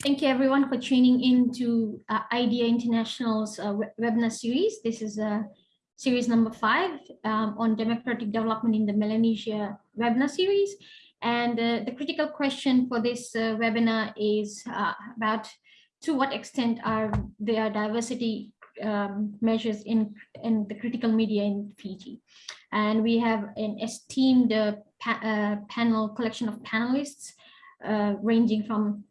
Thank you everyone for tuning in to uh, IDEA International's uh, webinar series. This is uh, series number five um, on democratic development in the Melanesia webinar series. And uh, the critical question for this uh, webinar is uh, about to what extent are there diversity um, measures in, in the critical media in Fiji. And we have an esteemed pa panel collection of panelists ranging from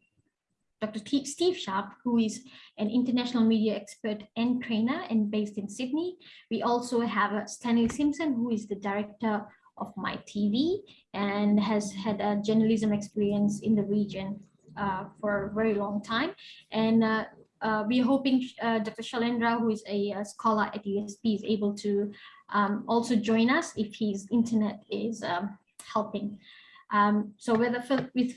Dr. Steve Sharp, who is an international media expert and trainer and based in Sydney. We also have uh, Stanley Simpson, who is the director of Mai TV and has had a journalism experience in the region uh, for a very long time. And uh, uh, we're hoping uh, Dr. Shailendra, who is a, a, scholar at USP, is able to um, also join us if his internet is um, helping. Um, so with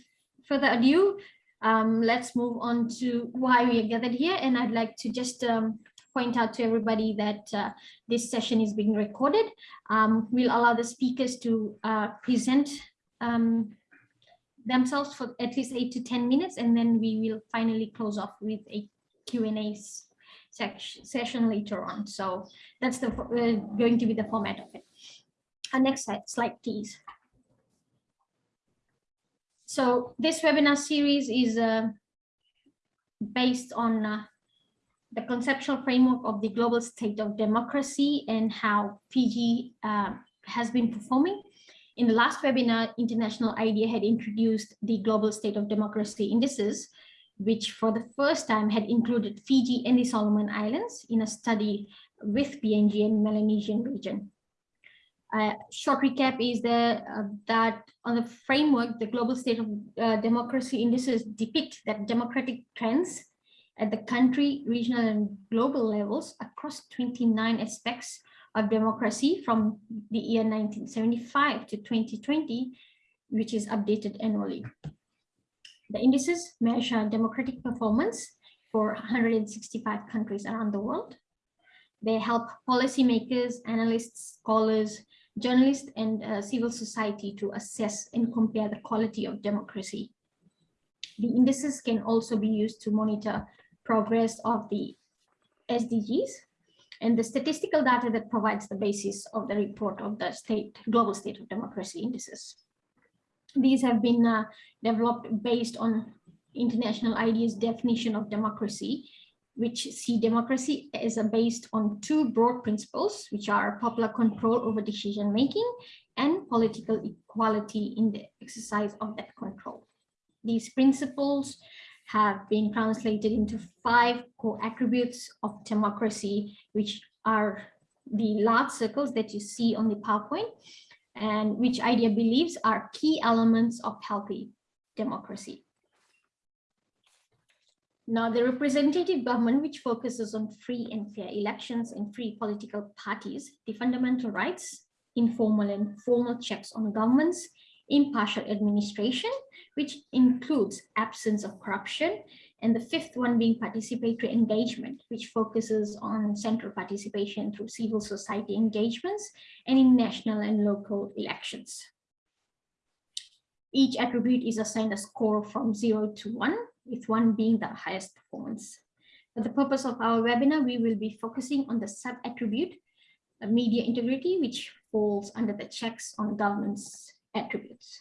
further ado, um, let's move on to why we are gathered here. And I'd like to just um, point out to everybody that uh, this session is being recorded. Um, we'll allow the speakers to uh, present um, themselves for at least eight to 10 minutes, and then we will finally close off with a Q&A session later on. So that's the uh, going to be the format of it. Uh, next slide, slide please. So this webinar series is uh, based on uh, the conceptual framework of the global state of democracy and how Fiji uh, has been performing. In the last webinar, International IDEA had introduced the global state of democracy indices, which for the first time had included Fiji and the Solomon Islands in a study with PNG and Melanesian region. Uh, short recap is that, uh, that on the framework, the global state of uh, democracy indices depict that democratic trends at the country, regional and global levels across 29 aspects of democracy from the year 1975 to 2020, which is updated annually. The indices measure democratic performance for 165 countries around the world. They help policymakers, analysts, scholars, journalists and uh, civil society to assess and compare the quality of democracy. The indices can also be used to monitor progress of the SDGs and the statistical data that provides the basis of the report of the state global state of democracy indices. These have been uh, developed based on international IDEA's definition of democracy which see democracy as a based on two broad principles, which are popular control over decision making and political equality in the exercise of that control. These principles have been translated into five core attributes of democracy, which are the large circles that you see on the PowerPoint, and which IDEA believes are key elements of healthy democracy. Now, the representative government, which focuses on free and fair elections and free political parties, the fundamental rights, informal and formal checks on governments, impartial administration, which includes absence of corruption, and the fifth one being participatory engagement, which focuses on central participation through civil society engagements and in national and local elections. Each attribute is assigned a score from zero to one, with one being the highest performance. For the purpose of our webinar, we will be focusing on the sub-attribute, media integrity, which falls under the checks on governance attributes.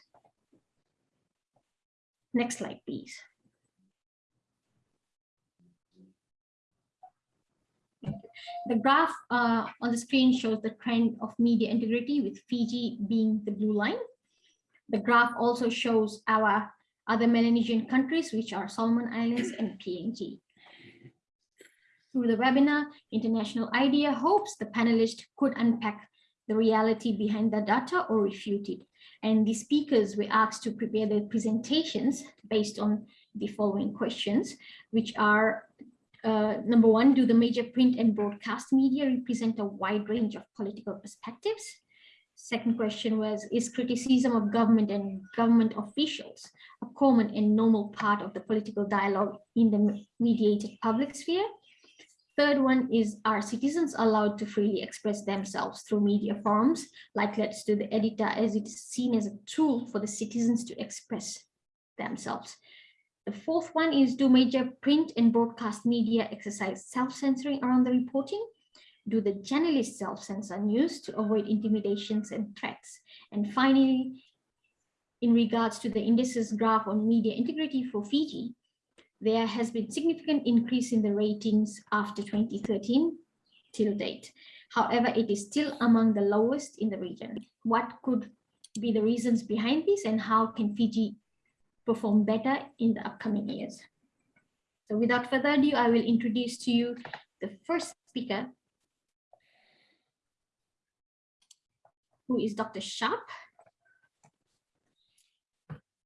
Next slide, please. The graph uh, on the screen shows the trend of media integrity with Fiji being the blue line. The graph also shows our other Melanesian countries, which are Solomon Islands and PNG. Through the webinar, International IDEA hopes the panelists could unpack the reality behind the data or refute it. And the speakers were asked to prepare their presentations based on the following questions, which are uh, number one, do the major print and broadcast media represent a wide range of political perspectives? Second question was, is criticism of government and government officials a common and normal part of the political dialogue in the mediated public sphere? Third one is, are citizens allowed to freely express themselves through media forums, like Let's Do the Editor, as it is seen as a tool for the citizens to express themselves? The fourth one is do major print and broadcast media exercise self-censoring around the reporting? Do the journalists self-censor news to avoid intimidations and threats? And finally, in regards to the indices graph on media integrity for Fiji, there has been significant increase in the ratings after 2013 till date. However, it is still among the lowest in the region. What could be the reasons behind this and how can Fiji perform better in the upcoming years? So without further ado, I will introduce to you the first speaker, who is Dr. Sharp.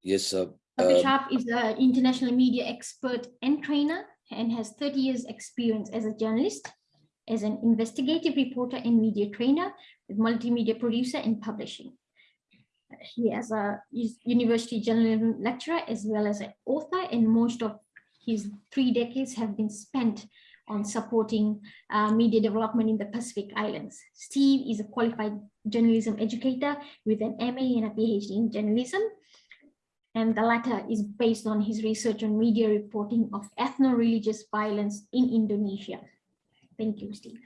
Yes, uh, Dr. um, Sharp is an international media expert and trainer and has 30 years experience as a journalist, as an investigative reporter and media trainer with multimedia producer and publishing. He has a university journalism lecturer as well as an author and most of his three decades have been spent on supporting uh, media development in the Pacific Islands. Steve is a qualified journalism educator with an MA and a PhD in journalism and the latter is based on his research on media reporting of ethno-religious violence in Indonesia. Thank you, Steve.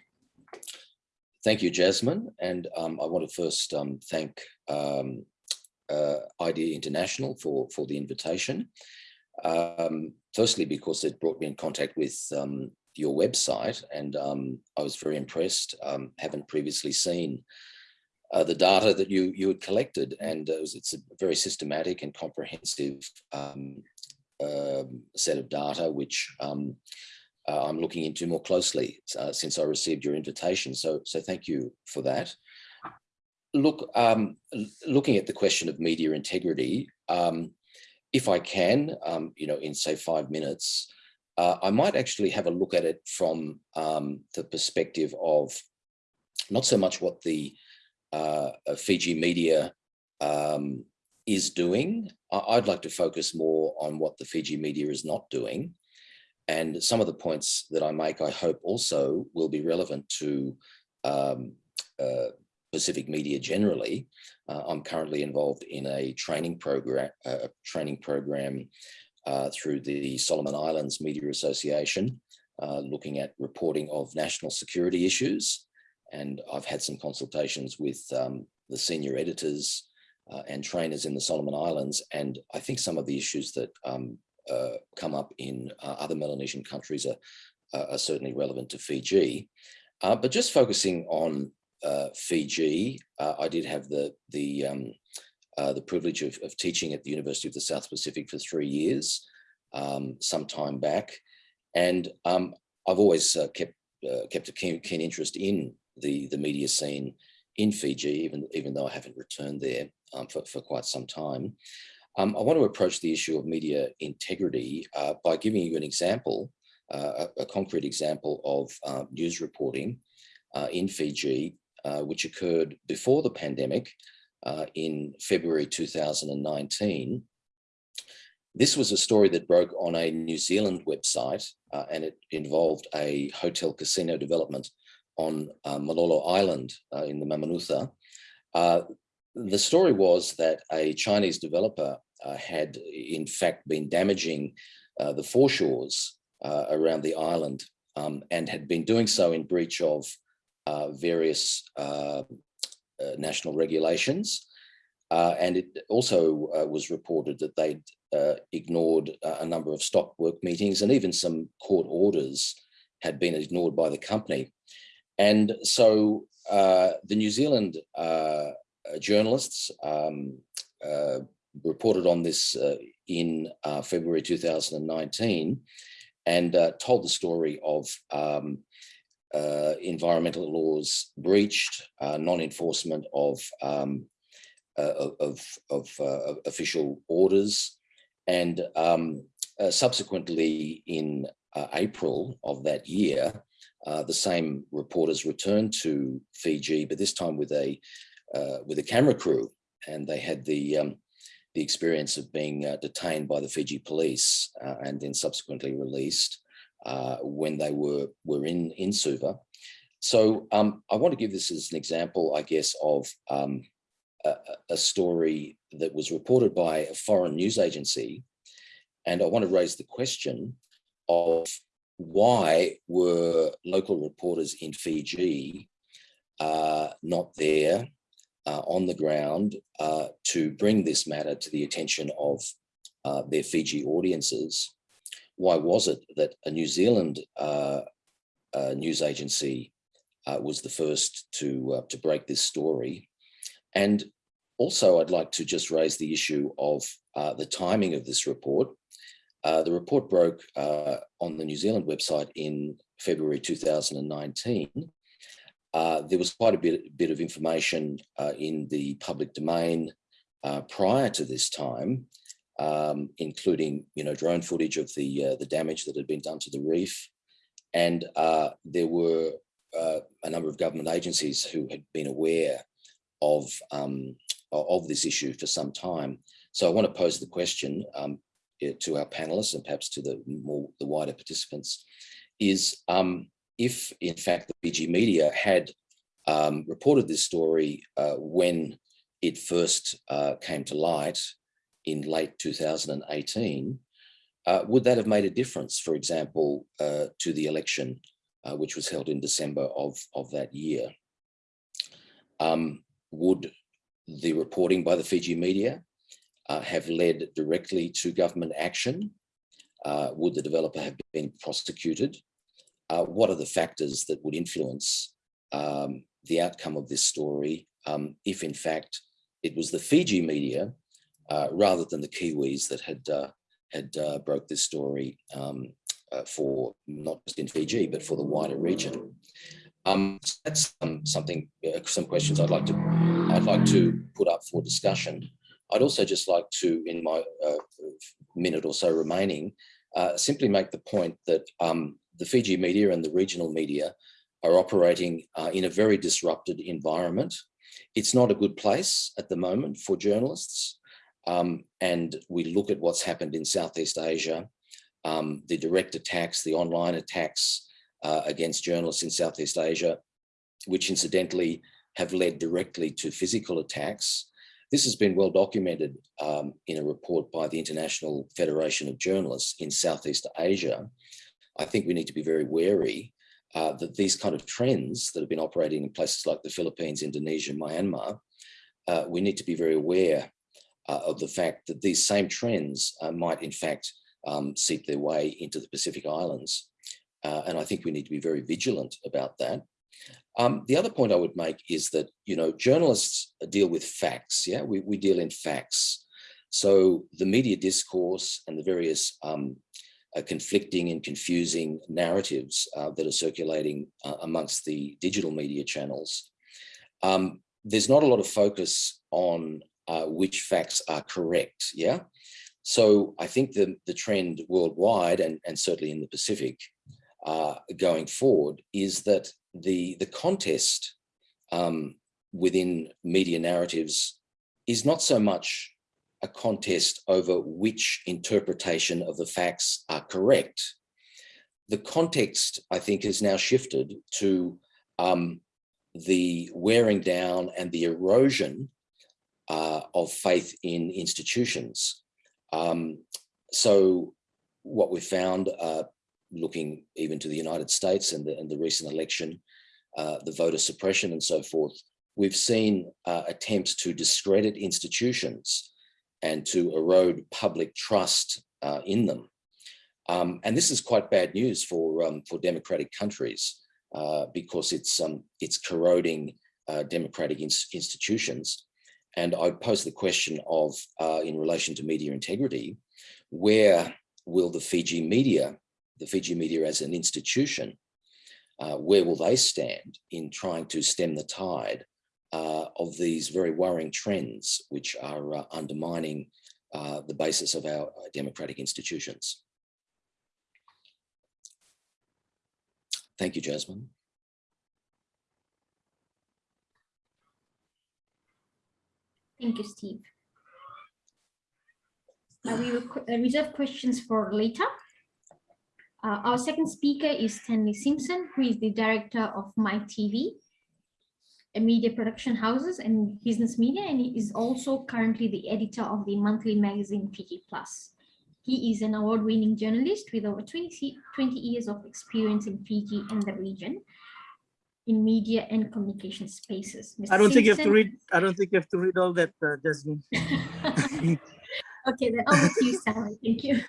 thank you, Jasmine. And um, I want to first um, thank um, uh, IDEA International for, for the invitation. Um, firstly, because it brought me in contact with um, your website and um, I was very impressed, haven't previously seen uh, the data that you you had collected, and it was, it's a very systematic and comprehensive um, uh, set of data, which um, uh, I'm looking into more closely uh, since I received your invitation. So, so thank you for that. Look, um, looking at the question of media integrity, um, if I can, um, you know, in say five minutes, uh, I might actually have a look at it from um, the perspective of not so much what the uh, Fiji media um, is doing. I'd like to focus more on what the Fiji media is not doing. And some of the points that I make, I hope also will be relevant to um, uh, Pacific media generally. Uh, I'm currently involved in a training program, uh, a training program uh, through the Solomon Islands Media Association, uh, looking at reporting of national security issues and I've had some consultations with um, the senior editors uh, and trainers in the Solomon Islands, and I think some of the issues that um, uh, come up in uh, other Melanesian countries are, are, certainly relevant to Fiji. But just focusing on Fiji, I did have the the um, the privilege of, of, teaching at the University of the South Pacific for three years, um, some time back, and um, I've always kept kept a keen, keen interest in the, the media scene in Fiji, even, even though I haven't returned there um, for, for quite some time. Um, I want to approach the issue of media integrity uh, by giving you an example, uh, a, a, concrete example of uh, news reporting uh, in Fiji, uh, which occurred before the pandemic uh, in February 2019. This was a story that broke on a New Zealand website and it involved a hotel casino development on uh, Malolo Island uh, in the Mamanuca. Uh, the story was that a Chinese developer uh, had in fact been damaging uh, the foreshores uh, around the island um, and had been doing so in breach of various national regulations. and it also was reported that they'd ignored a number of stock work meetings and even some court orders had been ignored by the company. And so uh, the New Zealand uh, journalists um, uh, reported on this uh, in uh, February 2019 and uh, told the story of um, environmental laws breached, non-enforcement of, um, of, of official orders, and um, subsequently in April of that year, uh, the same reporters returned to Fiji, but this time with a uh, with a camera crew, and they had the um, the experience of being uh, detained by the Fiji police uh, and then subsequently released uh, when they were were in in Suva. So um, I want to give this as an example, I guess, of um, a, a story that was reported by a foreign news agency And I want to raise the question of why were local reporters in Fiji uh, not there uh, on the ground uh, to bring this matter to the attention of uh, their Fiji audiences? Why was it that a New Zealand uh, uh, news agency was the first to, to break this story? And also, I'd like to just raise the issue of the timing of this report. Uh, the report broke uh, on the New Zealand website in February 2019. Uh, there was quite a bit, bit of information uh, in the public domain uh, prior to this time, um, including you know drone footage of the the damage that had been done to the reef, and there were a number of government agencies who had been aware of um, of this issue for some time. So I want to pose the question, um, to our panelists and perhaps to the more the wider participants is um, if in fact the Fiji media had um, reported this story uh, when it first uh, came to light in late 2018, uh, would that have made a difference, for example, uh, to the election, uh, which was held in December of, of that year? Um, would the reporting by the Fiji media uh, have led directly to government action? Uh, would the developer have been prosecuted? Uh, what are the factors that would influence um, the outcome of this story um, if in fact it was the Fiji media uh, rather than the Kiwis that had uh, had uh, broke this story um, for not just in Fiji but for the wider region? Um, that's um, something, some questions I'd like to I'd like to put up for discussion. I'd also just like to, in my minute or so remaining, simply make the point that um, the Fiji media and the regional media are operating uh, in a very disrupted environment. It's not a good place at the moment for journalists. Um, and we look at what's happened in Southeast Asia, um, the direct attacks, the online attacks uh, against journalists in Southeast Asia, which incidentally have led directly to physical attacks this has been well documented um, in a report by the International Federation of Journalists in Southeast Asia. I think we need to be very wary uh, that these kind of trends that have been operating in places like the Philippines, Indonesia, Myanmar, uh, we need to be very aware uh, of the fact that these same trends uh, might in fact um, seep their way into the Pacific Islands. Uh, and I think we need to be very vigilant about that. Um, the other point I would make is that, you know, journalists deal with facts. Yeah, we, we deal in facts. So the media discourse and the various um, uh, conflicting and confusing narratives uh, that are circulating uh, amongst the digital media channels. Um, there's not a lot of focus on uh, which facts are correct. Yeah. So I think the, the trend worldwide and, and certainly in the Pacific uh, going forward is that the, the contest um, within media narratives is not so much a contest over which interpretation of the facts are correct. The context, I think, has now shifted to um, the wearing down and the erosion uh, of faith in institutions. Um, so what we found, uh, looking even to the United States and the, and the recent election, uh, the voter suppression and so forth, we've seen uh, attempts to discredit institutions and to erode public trust uh, in them. Um, and this is quite bad news for, um, for democratic countries uh, because it's, um, it's corroding democratic ins institutions. And I pose the question of, in relation to media integrity, where will the Fiji media the Fiji media as an institution, uh, where will they stand in trying to stem the tide uh, of these very worrying trends which are uh, undermining uh, the basis of our uh, democratic institutions? Thank you, Jasmine. Thank you, Steve. Uh, we reserve questions for later. Uh, our second speaker is Stanley Simpson, who is the director of MaiTV, a media production houses and business media, and he is also currently the editor of the monthly magazine Fiji Plus. He is an award-winning journalist with over 20, 20 years of experience in Fiji and the region in media and communication spaces. Mr. I don't think you have to read, I don't think you have to read all that, uh, Jasmine. Okay, then over to you, Sarah. Thank you.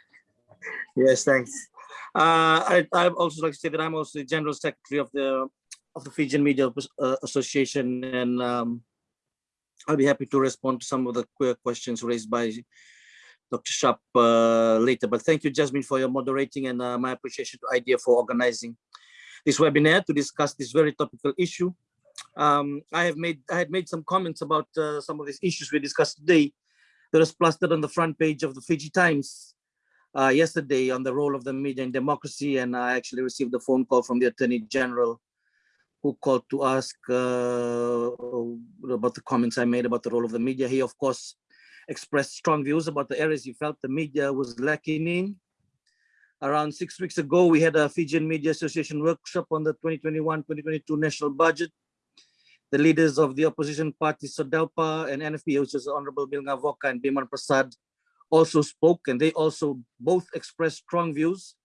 Yes, thanks. Uh, I, I'd also like to say that I'm also the General Secretary of the, of the Fijian Media uh, Association, and um, I'll be happy to respond to some of the que- questions raised by Dr. Sharp uh, later. But thank you, Jasmine, for your moderating and uh, my appreciation to IDEA for organizing this webinar to discuss this very topical issue. Um, I have made, I had made some comments about uh, some of these issues we discussed today that was plastered on the front page of the Fiji Times uh, yesterday on the role of the media in democracy, and I actually received a phone call from the Attorney General who called to ask uh, about the comments I made about the role of the media. He, of course, expressed strong views about the areas he felt the media was lacking in. Around six weeks ago, we had a Fijian Media Association workshop on the 2021-2022 national budget. The leaders of the opposition parties, Sodelpa and NFP, which is Honorable Viliame Gavoka and Biman Prasad, also spoke and they also both expressed strong views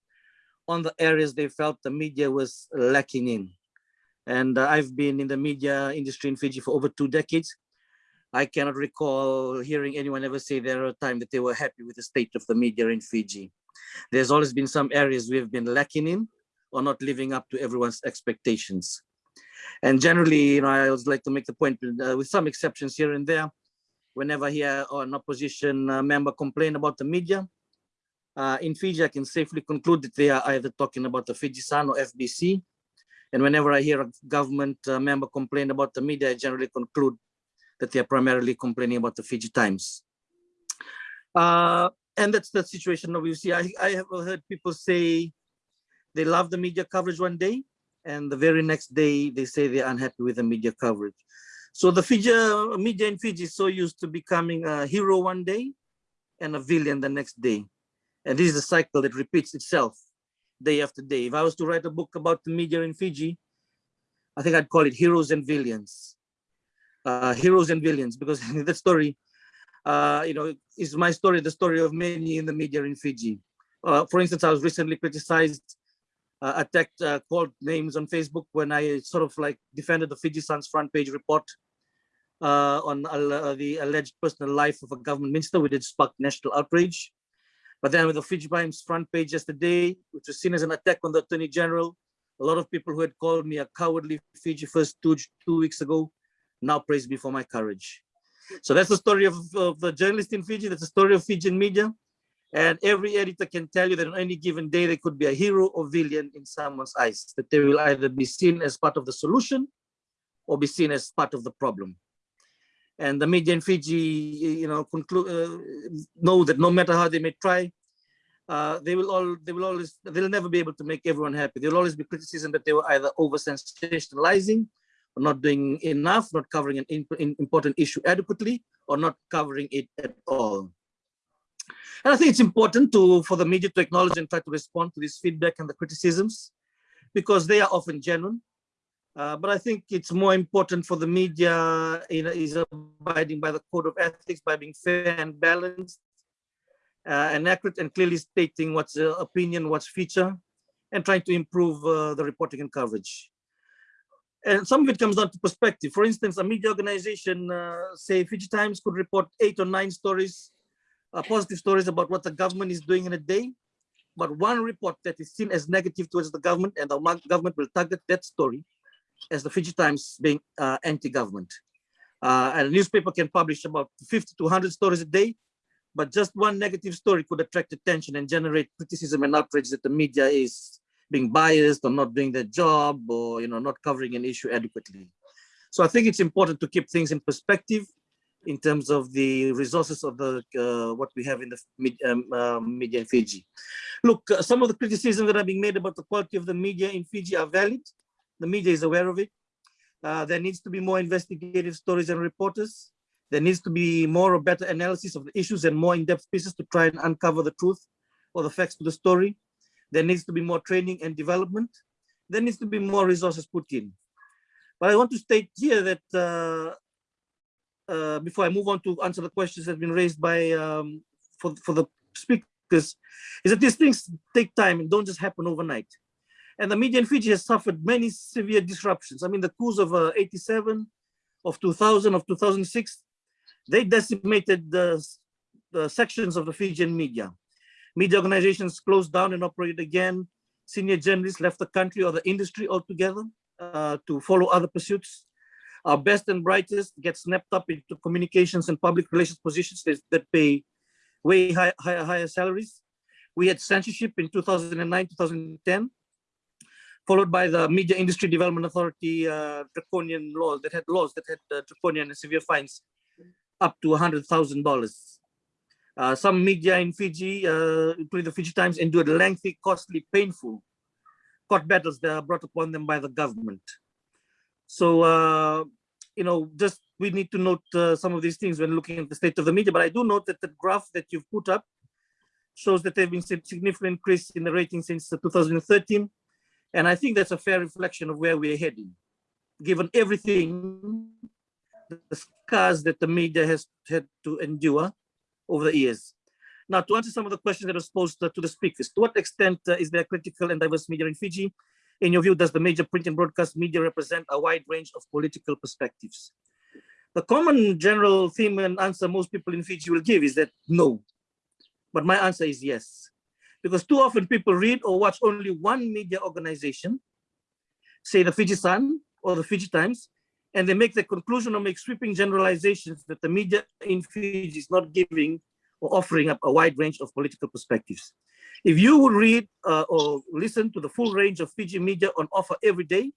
on the areas they felt the media was lacking in. And uh, I've been in the media industry in Fiji for over two decades. I cannot recall hearing anyone ever say there a time that they were happy with the state of the media in Fiji. There's always been some areas we have been lacking in or not living up to everyone's expectations. And generally, you know, I always like to make the point, uh, with some exceptions here and there, whenever I hear an opposition uh, member complain about the media, uh, in Fiji, I can safely conclude that they are either talking about the Fiji Sun or FBC. And whenever I hear a government uh, member complain about the media, I generally conclude that they are primarily complaining about the Fiji Times. Uh, and that's the situation see. I, I have heard people say they love the media coverage one day, and the very next day they say they're unhappy with the media coverage. So the Fiji uh, media in Fiji is so used to becoming a hero one day and a villain the next day. And this is a cycle that repeats itself day after day. If I was to write a book about the media in Fiji, I think I'd call it Heroes and Villains. Uh, heroes and Villains, because that story, uh, you know, is my story, the story of many in the media in Fiji. Uh, for instance, I was recently criticized, uh, attacked, uh, called names on Facebook when I sort of like defended the Fiji Sun's front page report uh, on uh, the alleged personal life of a government minister, which did spark national outrage. But then with the Fiji Times front page yesterday, which was seen as an attack on the Attorney General, a lot of people who had called me a cowardly Fiji first two, two weeks ago now praise me for my courage. So that's the story of, of the journalist in Fiji. That's the story of Fijian media. And every editor can tell you that on any given day, they could be a hero or villain in someone's eyes, that they will either be seen as part of the solution or be seen as part of the problem. And the media in Fiji, you know, conclude, uh, know that no matter how they may try, uh, they will all, they will always, they'll never be able to make everyone happy. There'll always be criticism that they were either over sensationalizing not doing enough, not covering an important issue adequately, or not covering it at all. And I think it's important to for the media to acknowledge and try to respond to this feedback and the criticisms, because they are often genuine. Uh, but I think it's more important for the media you know, is abiding by the code of ethics by being fair and balanced uh, and accurate and clearly stating what's uh, opinion, what's feature, and trying to improve uh, the reporting and coverage. And some of it comes down to perspective. For instance, a media organization, uh, say Fiji Times could report eight or nine stories, uh, positive stories about what the government is doing in a day, but one report that is seen as negative towards the government and the government will target that story as the Fiji Times being uh, anti-government. Uh, and a newspaper can publish about 50 to 100 stories a day, but just one negative story could attract attention and generate criticism and outrage that the media is being biased or not doing their job or you know not covering an issue adequately. So I think it's important to keep things in perspective in terms of the resources of the uh, what we have in the med um, uh, media in Fiji. Look, uh, some of the criticisms that are being made about the quality of the media in Fiji are valid. The media is aware of it. Uh, there needs to be more investigative stories and reporters. There needs to be more or better analysis of the issues and more in-depth pieces to try and uncover the truth or the facts to the story. There needs to be more training and development. There needs to be more resources put in. But I want to state here that uh, uh, before I move on to answer the questions that have been raised by um, for, for the speakers is that these things take time and don't just happen overnight. And the media in Fiji has suffered many severe disruptions. I mean, the coups of uh, 87, of 2000, of 2006, they decimated the, the sections of the Fijian media. Media organizations closed down and operated again. Senior journalists left the country or the industry altogether uh, to follow other pursuits. Our best and brightest get snapped up into communications and public relations positions that, pay way high, higher, higher salaries. We had censorship in 2009, 2010, followed by the Media Industry Development Authority uh, draconian laws that had laws that had uh, draconian and severe fines up to $100,000. Uh, some media in Fiji, uh, including the Fiji Times, endured lengthy, costly, painful court battles that are brought upon them by the government. So, uh, you know, just we need to note uh, some of these things when looking at the state of the media. But I do note that the graph that you've put up shows that there have been significant increase in the rating since 2013. And I think that's a fair reflection of where we're heading, given everything, the scars that the media has had to endure over the years. Now, to answer some of the questions that are posed to the speakers, to what extent uh, is there critical and diverse media in Fiji? In your view, does the major print and broadcast media represent a wide range of political perspectives? The common general theme and answer most people in Fiji will give is that no. But my answer is yes. Because too often people read or watch only one media organization, say the Fiji Sun or the Fiji Times, and they make the conclusion or make sweeping generalizations that the media in Fiji is not giving or offering up a wide range of political perspectives. If you would read uh, or listen to the full range of Fiji media on offer every day,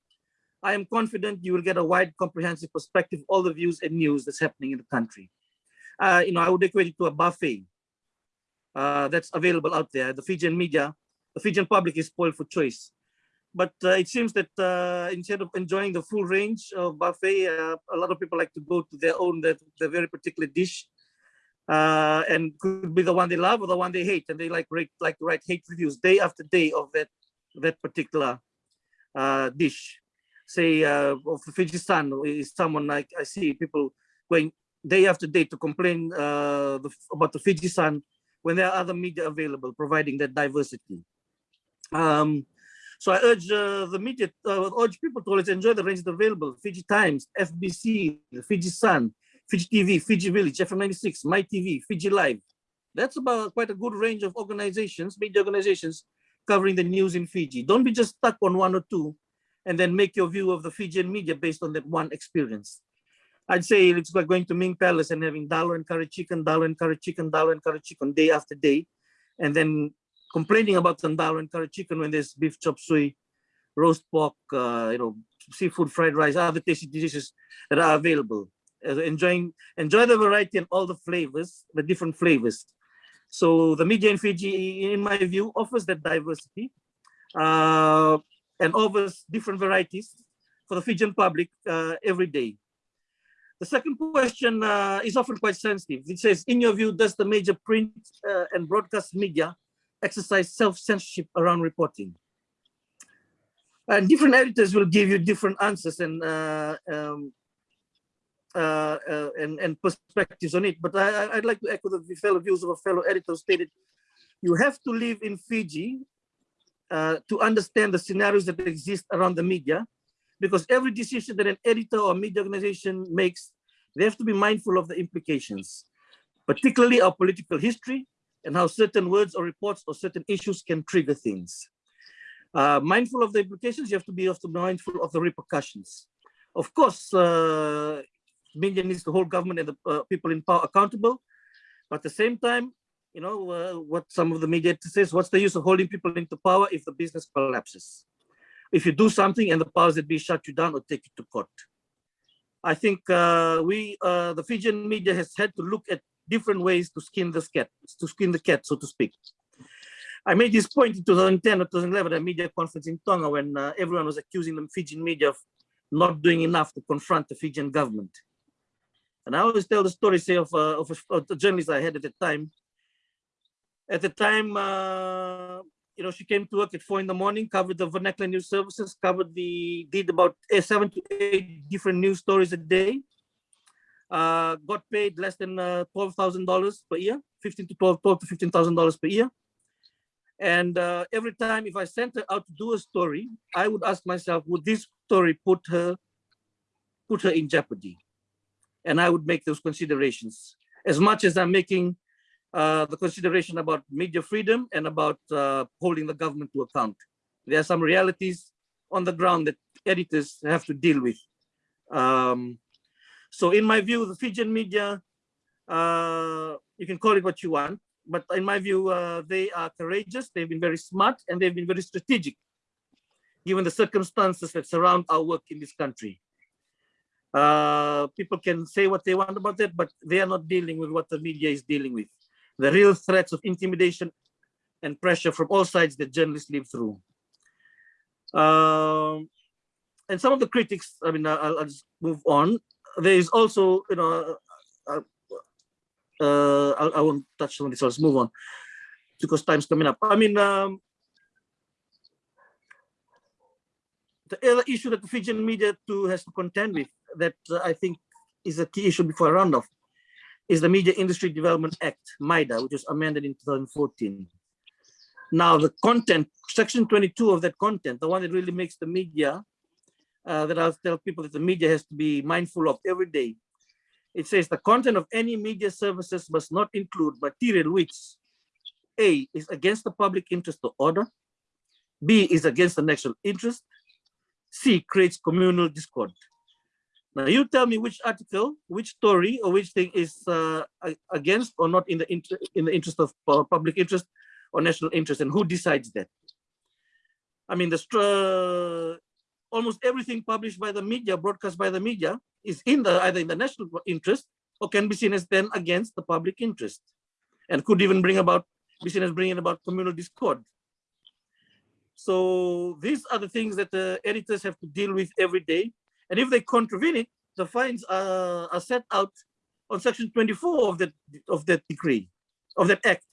I am confident you will get a wide comprehensive perspective all the views and news that's happening in the country. Uh, you know, I would equate it to a buffet uh, that's available out there. The Fijian media, the Fijian public is spoiled for choice. But uh, it seems that uh, instead of enjoying the full range of buffet, uh, a lot of people like to go to their own, their, their very particular dish uh, and could be the one they love or the one they hate, and they like rate, like to write hate reviews day after day of that that particular uh, dish. Say uh, of the Fiji Sun is someone like I see people going day after day to complain uh, the, about the Fiji Sun when there are other media available providing that diversity. Um, so I urge uh, the media, uh, urge people to always enjoy the range available. Fiji Times, FBC, the Fiji Sun, Fiji TV, Fiji Village, FM96, Mai TV, Fiji Live. That's about quite a good range of organizations, media organizations covering the news in Fiji. Don't be just stuck on one or two and then make your view of the Fijian media based on that one experience. I'd say it's like going to Ming Palace and having dalo and curry chicken, dalo and curry chicken, dalo and curry chicken day after day, and then complaining about the dalo and curry chicken when there's beef chop suey, roast pork, uh, you know, seafood fried rice, other tasty dishes that are available uh, enjoying enjoy the variety and all the flavors, the different flavors. So the media in Fiji, in my view, offers that diversity uh, and offers different varieties for the Fijian public uh, every day. The second question uh, is often quite sensitive. It says, in your view, does the major print uh, and broadcast media exercise self-censorship around reporting? And different editors will give you different answers and uh, um, uh, uh, and, and perspectives on it. But I, would like to echo the fellow views of a fellow editor stated, you have to live in Fiji uh, to understand the scenarios that exist around the media, because every decision that an editor or media organization makes, they have to be mindful of the implications, particularly our political history and how certain words or reports or certain issues can trigger things. Uh, mindful of the implications, you have to be also mindful of the repercussions. Of course, uh, media needs to hold government and the uh, people in power accountable. But at the same time, you know, uh, what some of the media says, what's the use of holding people into power if the business collapses? If you do something and the powers that be shut you down or take you to court. I think uh, we, uh, the Fijian media has had to look at different ways to skin the cat, to skin the cat, so to speak. I made this point in 2010 or 2011 at a media conference in Tonga when uh, everyone was accusing the Fijian media of not doing enough to confront the Fijian government. And I always tell the story, say, of, uh, of, a, of the journalist I had at the time. At the time, uh, you know, she came to work at four in the morning, covered the vernacular news services, covered the, did about seven to eight different news stories a day. Uh, got paid less than uh, $12,000 per year, 15 to 12, 12 to $15,000 per year. And uh, every time if I sent her out to do a story, I would ask myself, would this story put her put her in jeopardy? And I would make those considerations as much as I'm making uh, the consideration about media freedom and about uh, holding the government to account. There are some realities on the ground that editors have to deal with. Um, so in my view, the Fijian media, uh, you can call it what you want, but in my view, uh, they are courageous, they've been very smart, and they've been very strategic, given the circumstances that surround our work in this country. Uh, people can say what they want about it, but they are not dealing with what the media is dealing with. The real threats of intimidation and pressure from all sides that journalists live through. Um, and some of the critics, I mean, I'll, I'll just move on. There is also, you know, uh, uh, I, I won't touch on this, just move on because time's coming up. I mean, um, the other issue that the Fijian media too has to contend with that uh, I think is a key issue before I round off is the Media Industry Development Act, MIDA, which was amended in 2014. Now the content, section 22 of that content, the one that really makes the media, uh, that I'll tell people that the media has to be mindful of every day. It says the content of any media services must not include material which A is against the public interest or order, B is against the national interest, C creates communal discord. Now you tell me which article, which story, or which thing is uh, against or not in the in the interest of uh, public interest or national interest, and who decides that? I mean, the uh, almost everything published by the media, broadcast by the media, is in the either in the national interest or can be seen as then against the public interest, and could even bring about be seen as bringing about communal discord. So these are the things that the editors have to deal with every day and if they contravene it, the fines are, are set out on section 24 of that of that decree, of that act.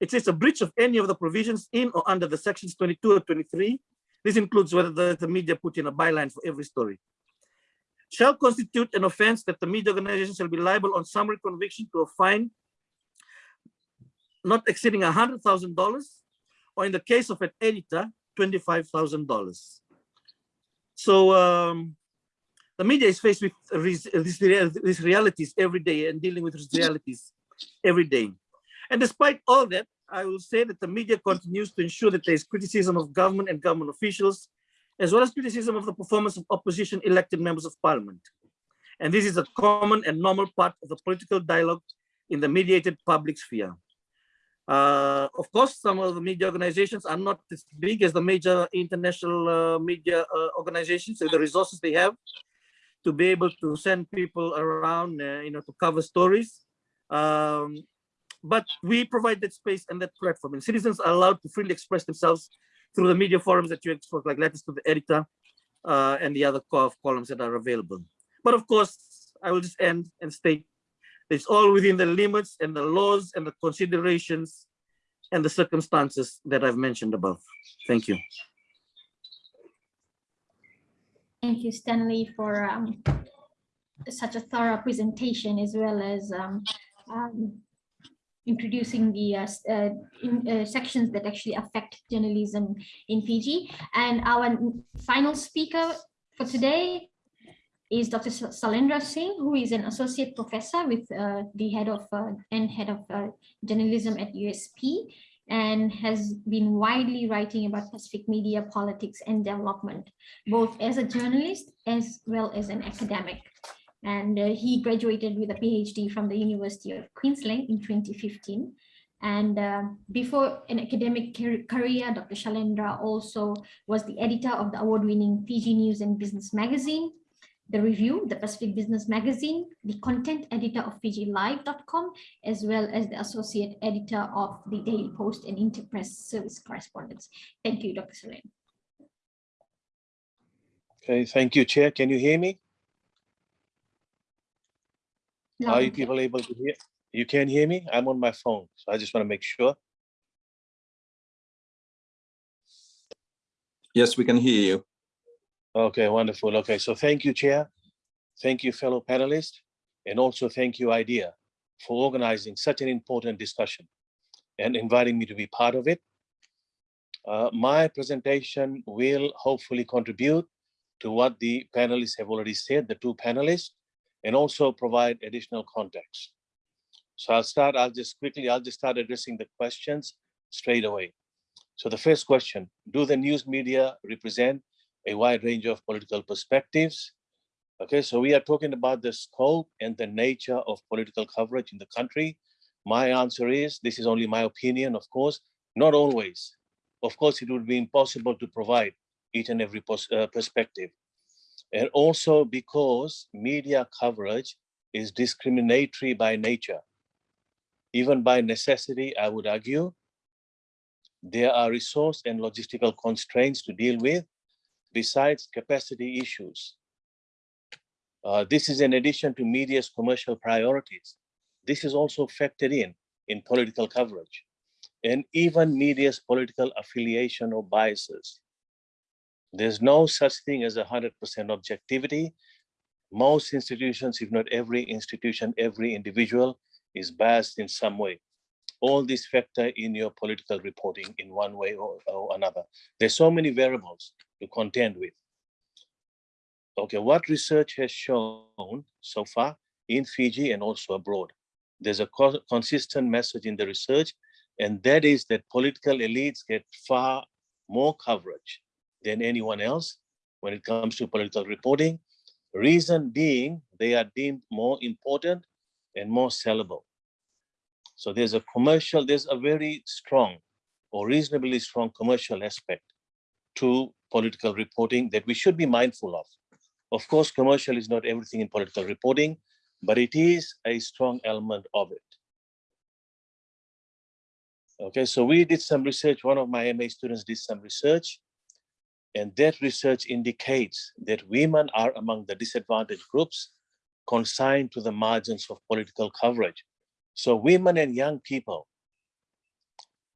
It says a breach of any of the provisions in or under the sections 22 or 23. This includes whether the, media put in a byline for every story. Shall constitute an offense that the media organization shall be liable on summary conviction to a fine not exceeding $100,000 or in the case of an editor, $25,000. So um, the media is faced with these realities every day and dealing with these realities every day. And despite all that, I will say that the media continues to ensure that there is criticism of government and government officials, as well as criticism of the performance of opposition elected members of parliament. And this is a common and normal part of the political dialogue in the mediated public sphere. Uh, of course, some of the media organizations are not as big as the major international uh, media uh, organizations, so the resources they have to be able to send people around, uh, you know, to cover stories. Um, but we provide that space and that platform, and citizens are allowed to freely express themselves through the media forums that you export, like letters to the editor uh, and the other columns that are available. But of course, I will just end and state it's all within the limits and the laws and the considerations and the circumstances that I've mentioned above. Thank you. Thank you, Stanley, for um, such a thorough presentation as well as um, um, introducing the uh, uh, in, uh, sections that actually affect journalism in Fiji. And our final speaker for today is Dr. Shailendra Singh, who is an associate professor with uh, the head of uh, and head of uh, journalism at USP and has been widely writing about Pacific media politics and development, both as a journalist as well as an academic. And uh, he graduated with a PhD from the University of Queensland in 2015. And uh, before an academic career, Dr. Shailendra also was the editor of the award-winning Fiji News and Business magazine, the review, the Pacific Business Magazine, the content editor of FijiLive.com, as well as the associate editor of the Daily Post and Interpress Service Correspondence. Thank you, Dr. Shailendra. Okay, thank you, Chair. Can you hear me? Are you people able to hear? You can hear me? I'm on my phone, so I just want to make sure. Yes, we can hear you. Okay, wonderful. Okay, so thank you, Chair. Thank you, fellow panelists, and also thank you, IDEA, for organizing such an important discussion and inviting me to be part of it. Uh, my presentation will hopefully contribute to what the panelists have already said, the two panelists, and also provide additional context. So I'll start, I'll just quickly, I'll just start addressing the questions straight away. So the first question, do the news media represent a wide range of political perspectives? Okay, so we are talking about the scope and the nature of political coverage in the country. My answer is, this is only my opinion, of course, not always. Of course, it would be impossible to provide each and every uh, perspective. And also because media coverage is discriminatory by nature. Even by necessity, I would argue, there are resource and logistical constraints to deal with besides capacity issues. Uh, this is in addition to media's commercial priorities. This is also factored in in political coverage and even media's political affiliation or biases. There's no such thing as a 100% objectivity. Most institutions, if not every institution, every individual is biased in some way. All these factor in your political reporting in one way or, or another. There's so many variables to contend with. Okay, what research has shown so far in Fiji and also abroad? There's a co- consistent message in the research, and that is that political elites get far more coverage than anyone else when it comes to political reporting. Reason being, they are deemed more important and more sellable. So there's a commercial, there's a very strong or reasonably strong commercial aspect to political reporting that we should be mindful of. Of course, commercial is not everything in political reporting, but it is a strong element of it. Okay, so we did some research. One of my MA students did some research, and that research indicates that women are among the disadvantaged groups consigned to the margins of political coverage. So women and young people,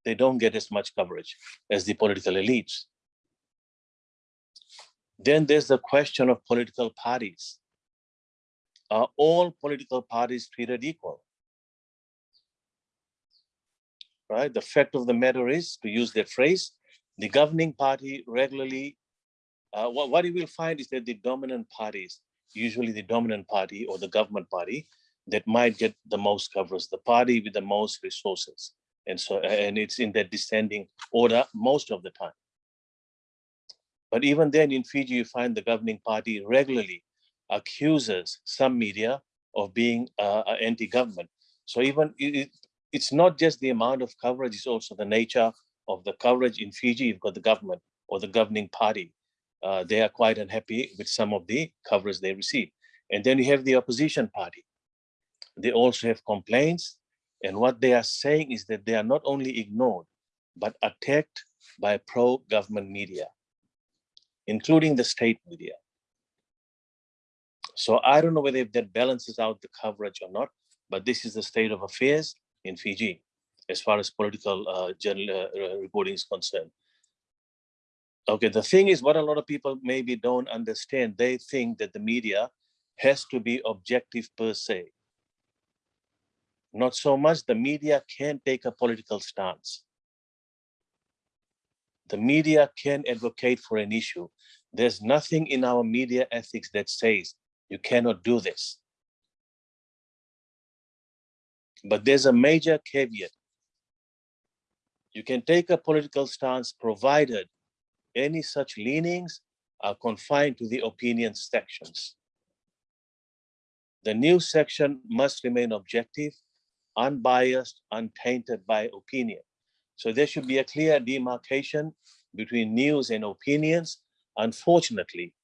they don't get as much coverage as the political elites. Then there's the question of political parties. Are all political parties treated equal? Right, the fact of the matter is, to use that phrase, the governing party regularly, uh, what, what you will find is that the dominant parties, usually the dominant party or the government party, that might get the most coverage, the party with the most resources. And so, and it's in that descending order most of the time. But even then in Fiji, you find the governing party regularly accuses some media of being uh, anti-government. So even it- it's not just the amount of coverage, it's also the nature of the coverage in Fiji. You've got the government or the governing party. Uh, they are quite unhappy with some of the coverage they receive. And then you have the opposition party. They also have complaints. And what they are saying is that they are not only ignored, but attacked by pro-government media, including the state media. So I don't know whether that balances out the coverage or not, but this is the state of affairs in Fiji as far as political uh, uh, reporting is concerned. Okay, the thing is what a lot of people maybe don't understand. They think that the media has to be objective per se. Not so much the media can take a political stance. The media can advocate for an issue. There's nothing in our media ethics that says you cannot do this. But there's a major caveat. You can take a political stance provided any such leanings are confined to the opinion sections. The news section must remain objective, unbiased, untainted by opinion. So there should be a clear demarcation between news and opinions. Unfortunately,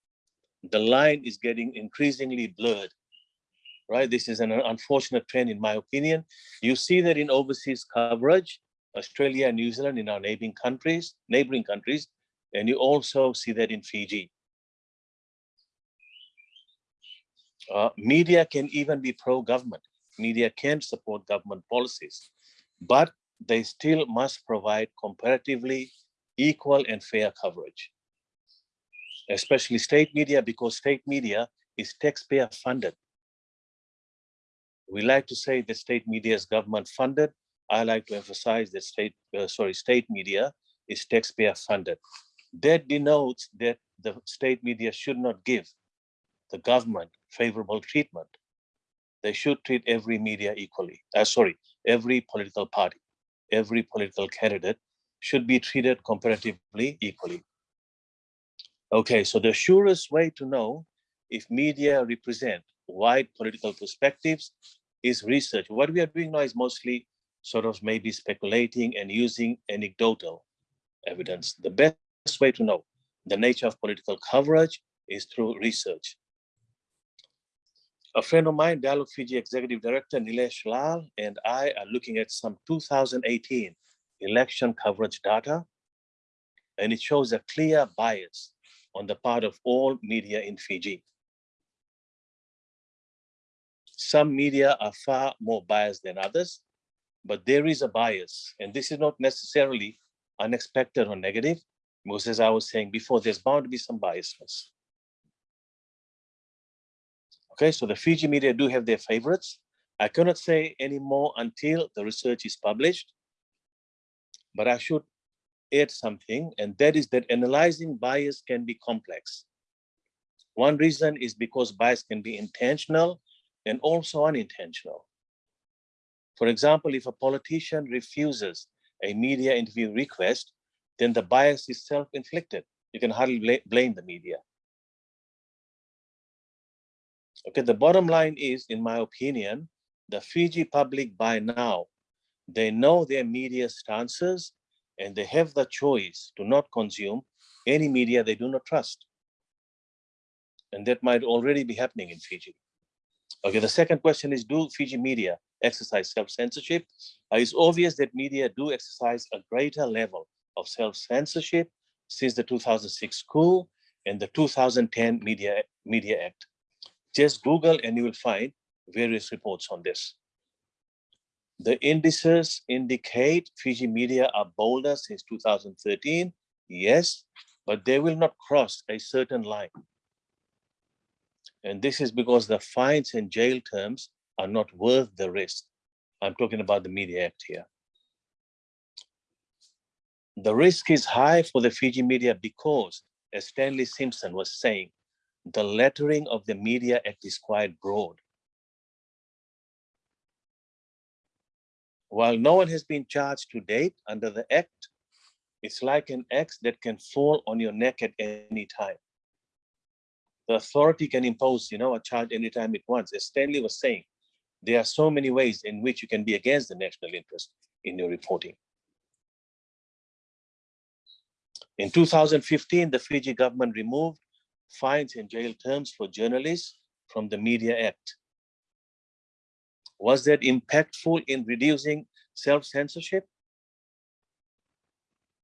the line is getting increasingly blurred right? This is an unfortunate trend, in my opinion. You see that in overseas coverage, Australia and New Zealand in our neighboring countries, neighboring countries, and you also see that in Fiji. Uh, media can even be pro-government. Media can support government policies, but they still must provide comparatively equal and fair coverage. Especially state media, because state media is taxpayer funded. We like to say that state media is government funded. I like to emphasize that state, uh, sorry, state media is taxpayer funded. That denotes that the state media should not give the government favorable treatment. They should treat every media equally. Uh, sorry, every political party, every political candidate should be treated comparatively equally. Okay, so the surest way to know if media represent wide political perspectives is research. What we are doing now is mostly sort of maybe speculating and using anecdotal evidence. The best way to know the nature of political coverage is through research. A friend of mine, Dialogue Fiji Executive Director Nilesh Lal, and I are looking at some 2018 election coverage data, and it shows a clear bias on the part of all media in Fiji. Some media are far more biased than others, but there is a bias, and this is not necessarily unexpected or negative, because as I was saying before, there's bound to be some biasness. Okay, so the Fiji media do have their favorites. I cannot say any more until the research is published, but I should add something, and that is that analyzing bias can be complex. One reason is because bias can be intentional and also unintentional. For example, if a politician refuses a media interview request, then the bias is self-inflicted. You can hardly bla- blame the media. Okay, the bottom line is, in my opinion, the Fiji public by now, they know their media stances and they have the choice to not consume any media they do not trust. And that might already be happening in Fiji. Okay, the second question is, do Fiji media exercise self-censorship? It's obvious that media do exercise a greater level of self-censorship since the 2006 coup and the 2010 Media, Media Act. Just Google and you will find various reports on this. The indices indicate Fiji media are bolder since 2013, yes, but they will not cross a certain line. And this is because the fines and jail terms are not worth the risk. I'm talking about the Media Act here. The risk is high for the Fiji media because, as Stanley Simpson was saying, the lettering of the Media Act is quite broad. While no one has been charged to date under the Act, it's like an axe that can fall on your neck at any time. The authority can impose, you know, a charge anytime it wants. As Stanley was saying, there are so many ways in which you can be against the national interest in your reporting. In 2015, the Fiji government removed fines and jail terms for journalists from the Media Act. Was that impactful in reducing self-censorship?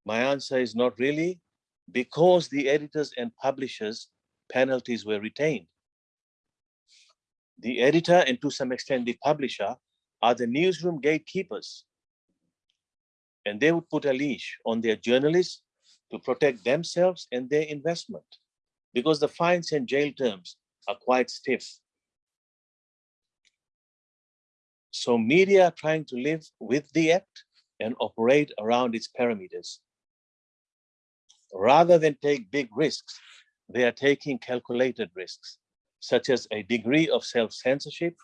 My answer is not really, because the editors and publishers penalties were retained. The editor and to some extent the publisher are the newsroom gatekeepers. And they would put a leash on their journalists to protect themselves and their investment because the fines and jail terms are quite stiff. So media are trying to live with the act and operate around its parameters. Rather than take big risks, they are taking calculated risks, such as a degree of self-censorship,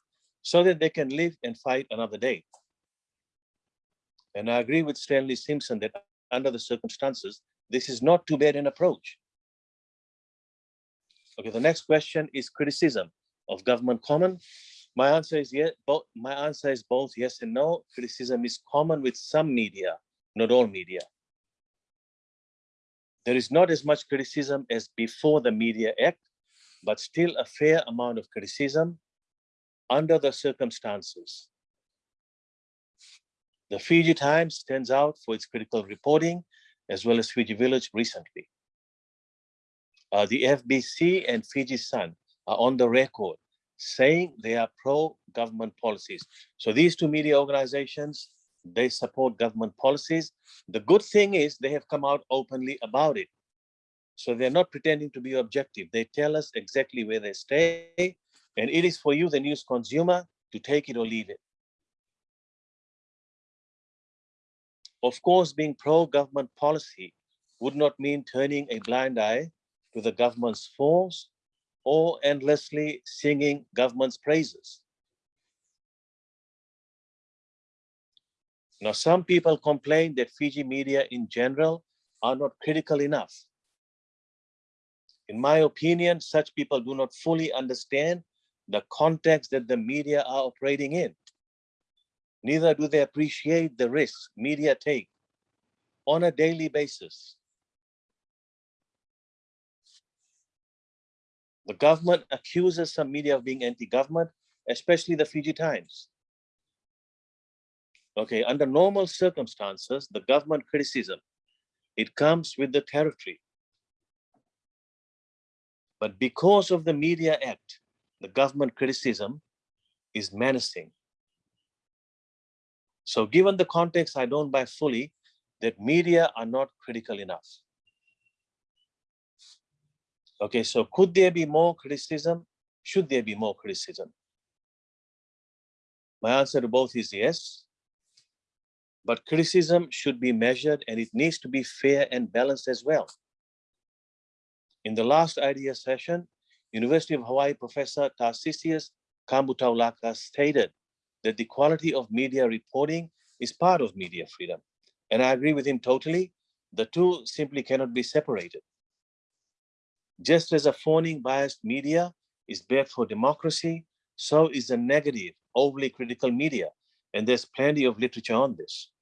so that they can live and fight another day. And I agree with Stanley Simpson that under the circumstances, this is not too bad an approach. Okay, the next question is criticism of government common. My answer is yes, both my answer is both yes and no. Criticism is common with some media, not all media. There is not as much criticism as before the Media Act, but still a fair amount of criticism under the circumstances. The Fiji Times stands out for its critical reporting, as well as Fiji Village recently. Uh, the FBC and Fiji Sun are on the record saying they are pro-government policies. So these two media organizations, they support government policies. The good thing is they have come out openly about it. So they're not pretending to be objective. They tell us exactly where they stay. And it is for you, the news consumer, to take it or leave it. Of course, being pro-government policy would not mean turning a blind eye to the government's faults or endlessly singing government's praises. Now, some people complain that Fiji media in general are not critical enough. In my opinion, such people do not fully understand the context that the media are operating in. Neither do they appreciate the risks media take on a daily basis. The government accuses some media of being anti-government, especially the Fiji Times. Okay, under normal circumstances, the government criticism, it comes with the territory. But because of the Media Act, the government criticism is menacing. So given the context, I don't buy fully that media are not critical enough. Okay, so could there be more criticism? Should there be more criticism? My answer to both is yes. But criticism should be measured and it needs to be fair and balanced as well. In the last idea session, University of Hawaii professor Tarcisius Kabutaulaka stated that the quality of media reporting is part of media freedom. And I agree with him totally. The two simply cannot be separated. Just as a fawning biased media is bad for democracy, so is a negative, overly critical media. And there's plenty of literature on this.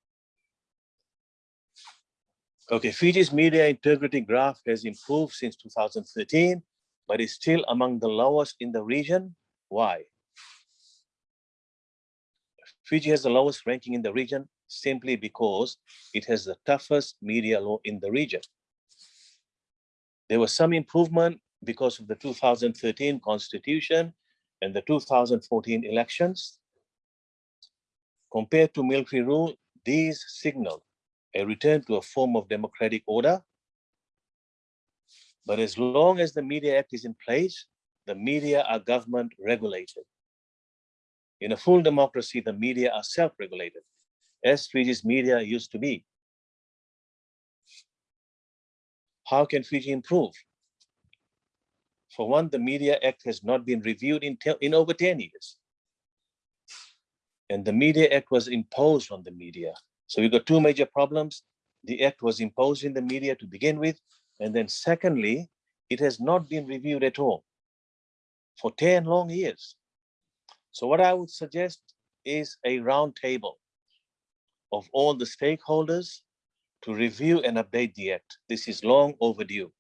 Okay, Fiji's media integrity graph has improved since 2013, but is still among the lowest in the region. Why? Fiji has the lowest ranking in the region simply because it has the toughest media law in the region. There was some improvement because of the 2013 constitution and the 2014 elections. Compared to military rule, these signal a return to a form of democratic order. But as long as the Media Act is in place, the media are government regulated. In a full democracy, the media are self-regulated, as Fiji's media used to be. How can Fiji improve? For one, the Media Act has not been reviewed in, in over 10 years. And the Media Act was imposed on the media. So we've got two major problems. The act was imposed in the media to begin with. And then secondly, it has not been reviewed at all for 10 long years. So what I would suggest is a round table of all the stakeholders to review and update the act. This is long overdue.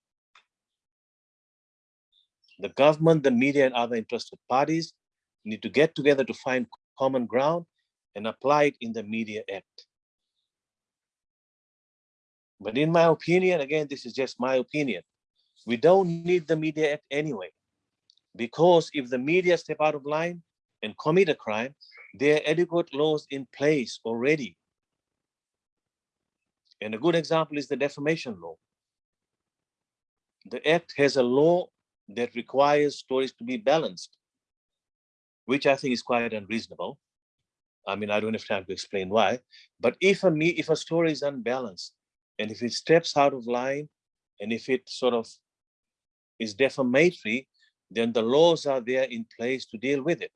The government, the media, and other interested parties need to get together to find common ground and apply it in the Media Act. But in my opinion, again, this is just my opinion, we don't need the Media Act anyway. Because if the media step out of line and commit a crime, there are adequate laws in place already. And a good example is the defamation law. The act has a law that requires stories to be balanced, which I think is quite unreasonable. I mean, I don't have time to explain why, but if a if a story is unbalanced, and if it steps out of line, and if it sort of is defamatory, then the laws are there in place to deal with it.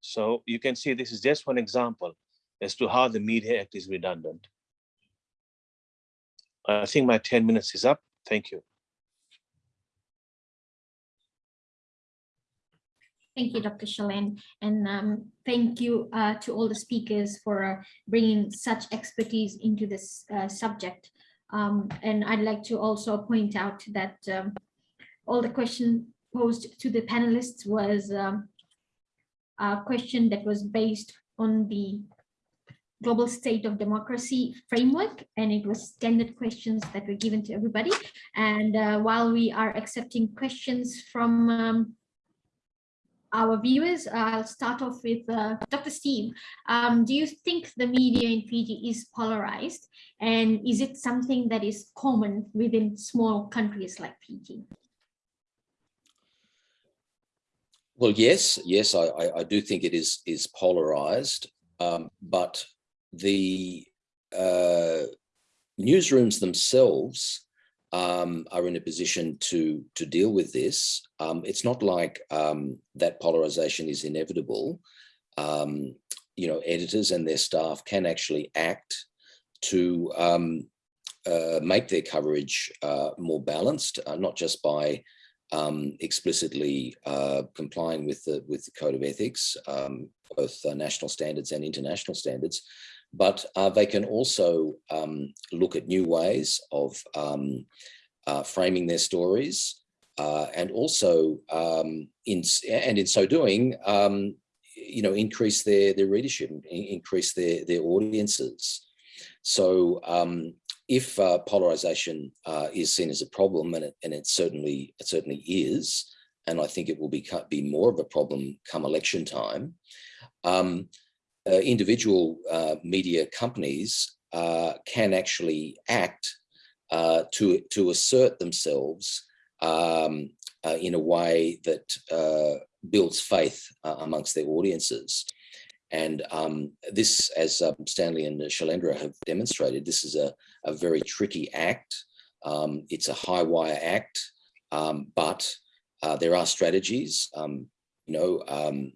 So you can see this is just one example as to how the Media Act is redundant. I think my 10 minutes is up. Thank you. Thank you, Dr. Shalen, and um, thank you uh, to all the speakers for uh, bringing such expertise into this uh, subject. Um, and I'd like to also point out that um, all the question posed to the panelists was um, a question that was based on the global state of democracy framework and it was standard questions that were given to everybody and uh, while we are accepting questions from um, our viewers. I'll start off with uh, Dr. Steve. Um, do you think the media in Fiji is polarized? And is it something that is common within small countries like Fiji? Well, yes, yes, I, I, I do think it is is polarized, um, but the uh, newsrooms themselves um, are in a position to to deal with this. Um, it's not like um, that polarization is inevitable. Um, you know, editors and their staff can actually act to um, uh, make their coverage uh, more balanced, uh, not just by um, explicitly uh, complying with the with the code of ethics, both uh, national standards and international standards, but uh, they can also um, look at new ways of um, uh, framing their stories, uh, and also um, in and in so doing, um, you know, increase their their readership, increase their their audiences. So um, if uh, polarization uh, is seen as a problem, and it, and it certainly it certainly is, and I think it will be be more of a problem come election time. Uh, individual uh, media companies uh, can actually act to to assert themselves um, in a way that builds faith amongst their audiences. And um, this, as um, Stanley and Shailendra have demonstrated, this is a, a very tricky act. Um, it's a high wire act, um, but uh, there are strategies. Um, you know, um,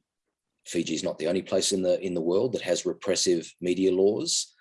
Fiji is not the only place in the in the world that has repressive media laws.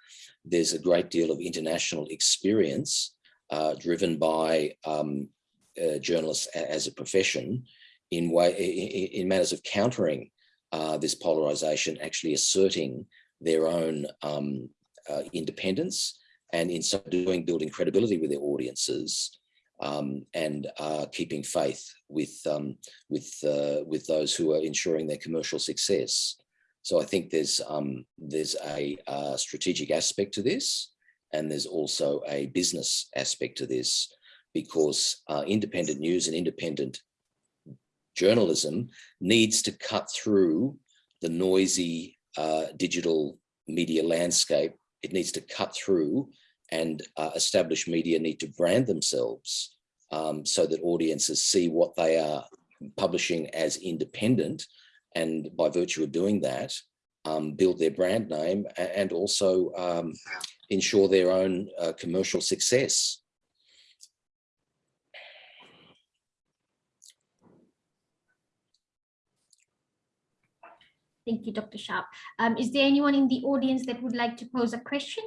There's a great deal of international experience uh, driven by uh, journalists as a profession in way in, in matters of countering uh, this polarization actually asserting their own um, uh, independence and in so doing building credibility with their audiences um, and uh, keeping faith with um, with uh, with those who are ensuring their commercial success. So I think there's um, there's a, a strategic aspect to this, and there's also a business aspect to this, because uh, independent news and independent journalism needs to cut through the noisy uh, digital media landscape. It needs to cut through and uh, established media need to brand themselves um, so that audiences see what they are publishing as independent and by virtue of doing that um, build their brand name and also um, ensure their own uh, commercial success. Thank you, Dr. Sharp. Um, is there anyone in the audience that would like to pose a question?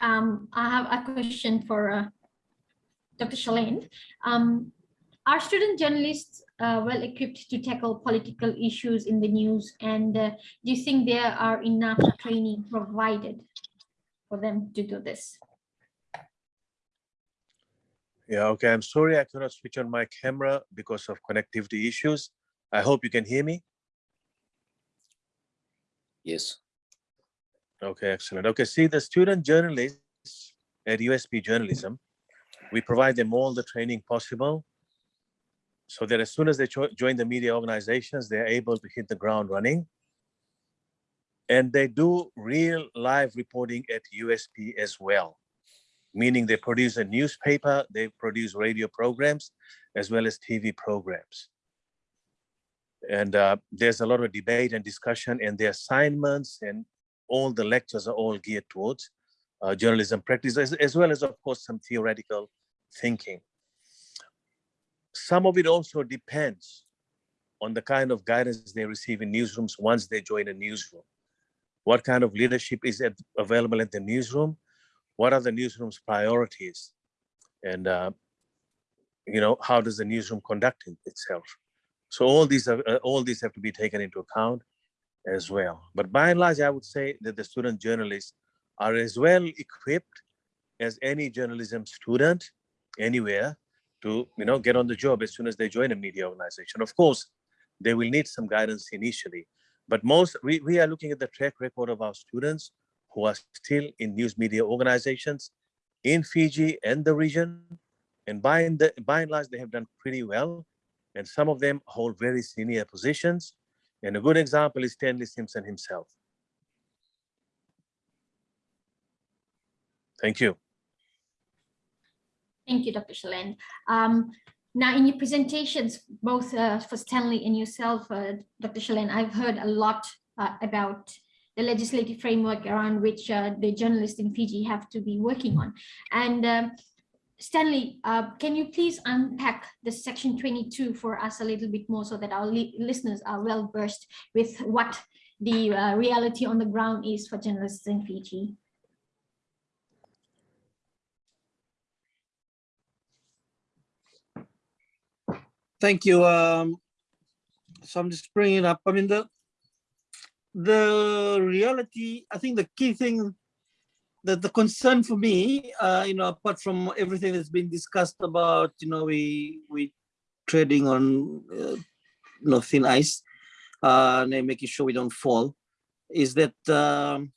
Um, I have a question for uh, Dr. Shalane. Um, are student journalists uh, well equipped to tackle political issues in the news? And uh, do you think there are enough training provided for them to do this? Yeah okay. I'm sorry i cannot switch on my camera because of connectivity issues. I hope you can hear me. Yes okay excellent okay see the student journalists at usp journalism we provide them all the training possible so that as soon as they join the media organizations, they're able to hit the ground running. And they do real live reporting at USP as well, meaning they produce a newspaper, they produce radio programs, as well as TV programs. And uh, there's a lot of debate and discussion and the assignments and all the lectures are all geared towards uh, journalism practice, as, as well as, of course, some theoretical thinking some of it also depends on the kind of guidance they receive in newsrooms once they join a newsroom. What kind of leadership is at, available at the newsroom? What are the newsroom's priorities? And, uh, you know, how does the newsroom conduct itself? So all these, are, uh, all these have to be taken into account as well. But by and large, I would say that the student journalists are as well equipped as any journalism student anywhere to you know get on the job as soon as they join a media organization. Of course, they will need some guidance initially, but most we, we are looking at the track record of our students who are still in news media organizations in Fiji and the region. And by and, the, by and large, they have done pretty well. And some of them hold very senior positions. And a good example is Stanley Simpson himself. Thank you. Thank you, Dr. Shaland. Um, now, in your presentations, both uh, for Stanley and yourself, uh, Dr. Shaland, I've heard a lot uh, about the legislative framework around which uh, the journalists in Fiji have to be working on. And um, Stanley, uh, can you please unpack the section 22 for us a little bit more so that our li listeners are well versed with what the uh, reality on the ground is for journalists in Fiji? Thank you. Um, so I'm just bringing it up. I mean, the the reality, I think the key thing that the concern for me, uh, you know, apart from everything that's been discussed about, you know, we we trading on, uh, you know, thin ice, uh, and making sure we don't fall, is that um,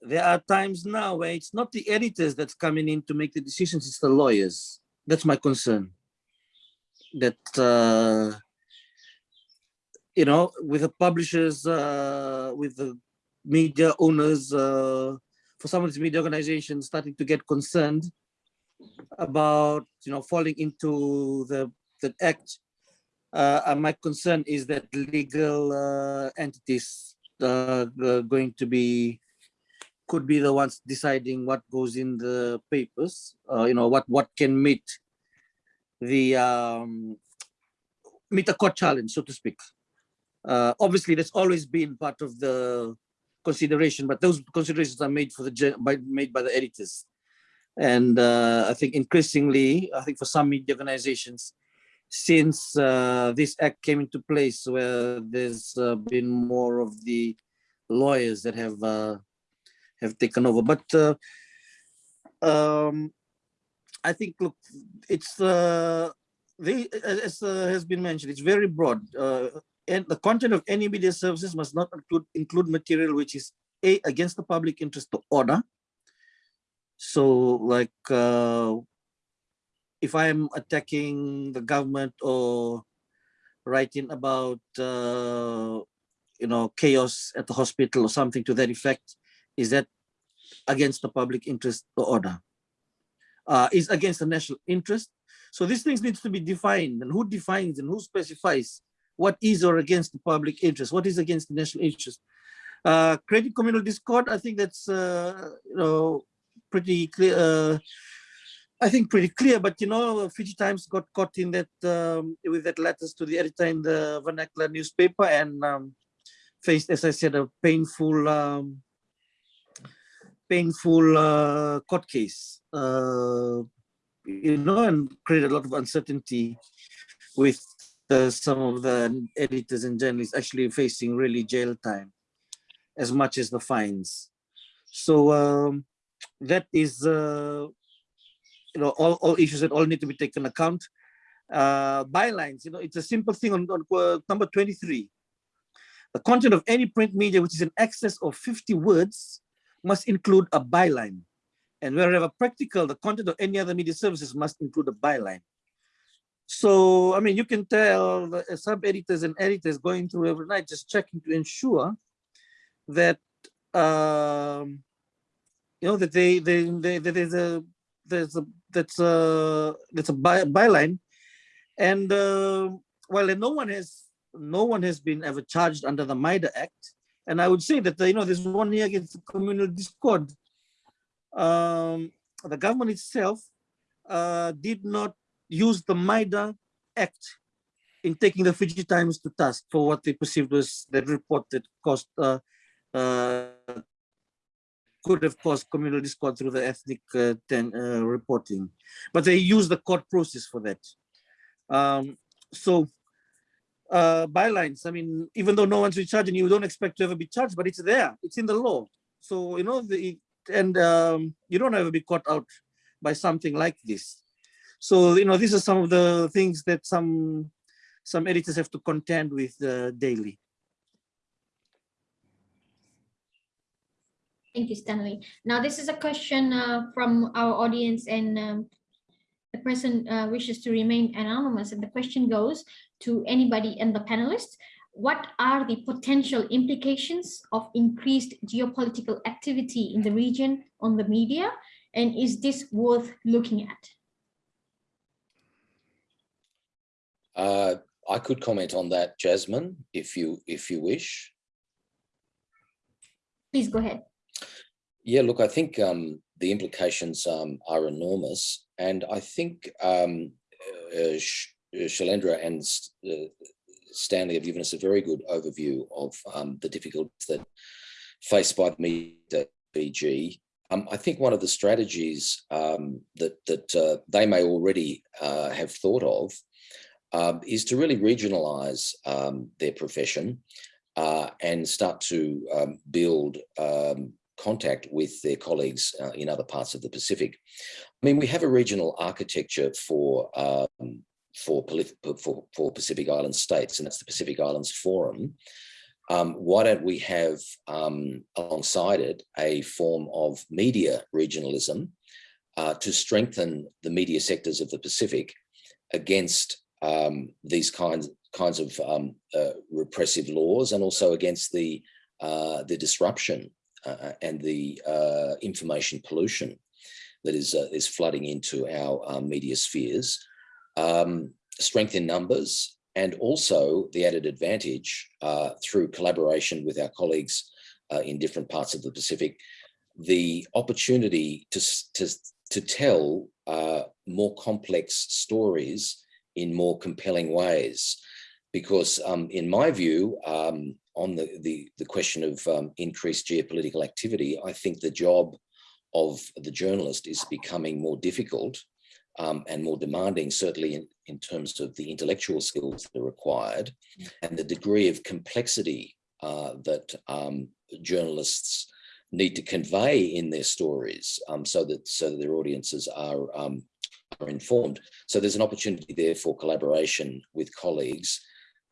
there are times now where it's not the editors that's coming in to make the decisions, it's the lawyers. That's my concern. That uh, you know, with the publishers, uh, with the media owners, uh, for some of these media organizations starting to get concerned about, you know, falling into the, the act. Uh, and my concern is that legal uh, entities uh, going to be, could be the ones deciding what goes in the papers, uh, you know, what, what can meet the, um, meet a court challenge, so to speak. Uh, obviously, that's always been part of the consideration, but those considerations are made for the by, made by the editors. And uh, I think increasingly, I think for some media organizations, since uh, this act came into place, where there's uh, been more of the lawyers that have uh, have taken over. But uh, um, I think, look, it's uh, the, as has been mentioned, it's very broad. And the content of any media services must not include, include material which is a against the public interest or order. So like uh, if I'm attacking the government or writing about uh, you know chaos at the hospital or something to that effect, is that against the public interest or order? Uh, is against the national interest. So these things needs to be defined and who defines and who specifies what is or against the public interest, what is against the national interest. Uh, creating communal discord, I think that's uh, you know pretty clear. Uh, I think pretty clear, but you know, Fiji Times got caught in that um, with that letters to the editor in the vernacular newspaper and um, faced, as I said, a painful, um, painful uh, court case. Uh, you know, and created a lot of uncertainty with the, some of the editors and journalists actually facing really jail time as much as the fines. So um, that is, uh, you know, all, all issues that all need to be taken account. Uh, bylines, you know, it's a simple thing on, on uh, number 23. The content of any print media which is in excess of 50 words must include a byline. And wherever practical, the content of any other media services must include a byline. So, I mean, you can tell the sub editors and editors going through every night, just checking to ensure that, um, you know, that they, they, they, that there's a, there's a, that's a, that's a by, byline. And uh, well, no one has, no one has been ever charged under the MIDA Act. And I would say that, you know, there's one here against communal discord. Um, the government itself uh, did not use the MIDA Act in taking the Fiji Times to task for what they perceived was the report that caused uh, uh, could have caused communal discord through the ethnic uh, ten, uh, reporting, but they used the court process for that. Um, so uh, bylines, I mean, even though no one's charging you, don't expect to ever be charged, but it's there, it's in the law. So, you know, the, and um, you don't ever be caught out by something like this. So, you know, these are some of the things that some some editors have to contend with uh, daily. Thank you, Stanley. Now, this is a question uh, from our audience and um, the person uh, wishes to remain anonymous. And the question goes to anybody and the panelists. What are the potential implications of increased geopolitical activity in the region on the media? And is this worth looking at? Uh, I could comment on that, Jasmine, if you if you wish. Please go ahead. Yeah, look, I think um, the implications um, are enormous, and I think um, uh, Sh- uh, and uh, Stanley have given us a very good overview of um, the difficulties that faced by the media BG. Um, I think one of the strategies um, that that uh, they may already uh, have thought of um, is to really regionalize um, their profession uh, and start to um, build um, contact with their colleagues uh, in other parts of the Pacific. I mean, we have a regional architecture for um, for, for for Pacific Island states, and that's the Pacific Islands Forum. Um, why don't we have um, alongside it a form of media regionalism uh, to strengthen the media sectors of the Pacific against um, these kinds kinds of um, uh, repressive laws and also against the uh, the disruption uh, and the uh, information pollution that is uh, is flooding into our uh, media spheres. Um, strength in numbers and also the added advantage uh, through collaboration with our colleagues uh, in different parts of the Pacific, the opportunity to, to, to tell uh, more complex stories in more compelling ways. Because um, in my view, um, on the, the, the question of um, increased geopolitical activity, I think the job of the journalist is becoming more difficult um, and more demanding, certainly in, in terms of the intellectual skills that are required and the degree of complexity uh, that um, journalists need to convey in their stories um, so that so that their audiences are are informed. So there's an opportunity there for collaboration with colleagues,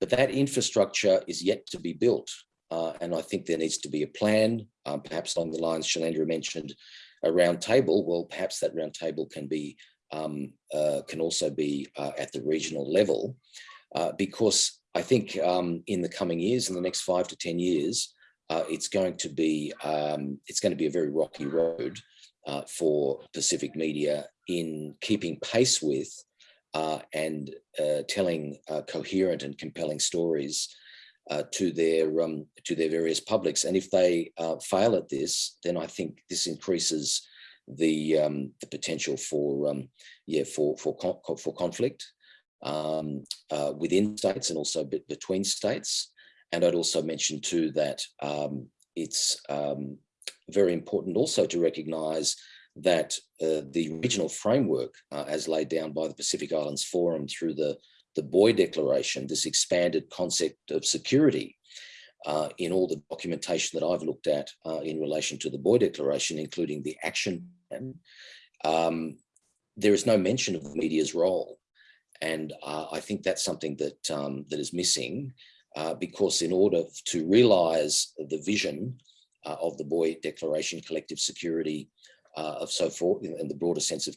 but that infrastructure is yet to be built. Uh, and I think there needs to be a plan, um, perhaps along the lines Shailendra mentioned, a round table. Well, perhaps that round table can be um, uh, can also be uh, at the regional level, uh, because I think um, in the coming years, in the next five to ten years, uh, it's going to be um, it's going to be a very rocky road uh, for Pacific media in keeping pace with uh, and uh, telling uh, coherent and compelling stories uh, to their um, to their various publics. And if they uh, fail at this, then I think this increases the um, the potential for um, yeah for for con- for conflict um, uh, within states and also between states. And I'd also mention too that um, it's um, very important also to recognise that uh, the regional framework, uh, as laid down by the Pacific Islands Forum through the the Boe Declaration, this expanded concept of security, uh, in all the documentation that I've looked at uh, in relation to the Boe Declaration, including the action plan, um, there is no mention of the media's role. And uh, I think that's something that, um, that is missing uh, because in order to realize the vision of the Boe Declaration, collective security, uh, of so forth, in the broader sense of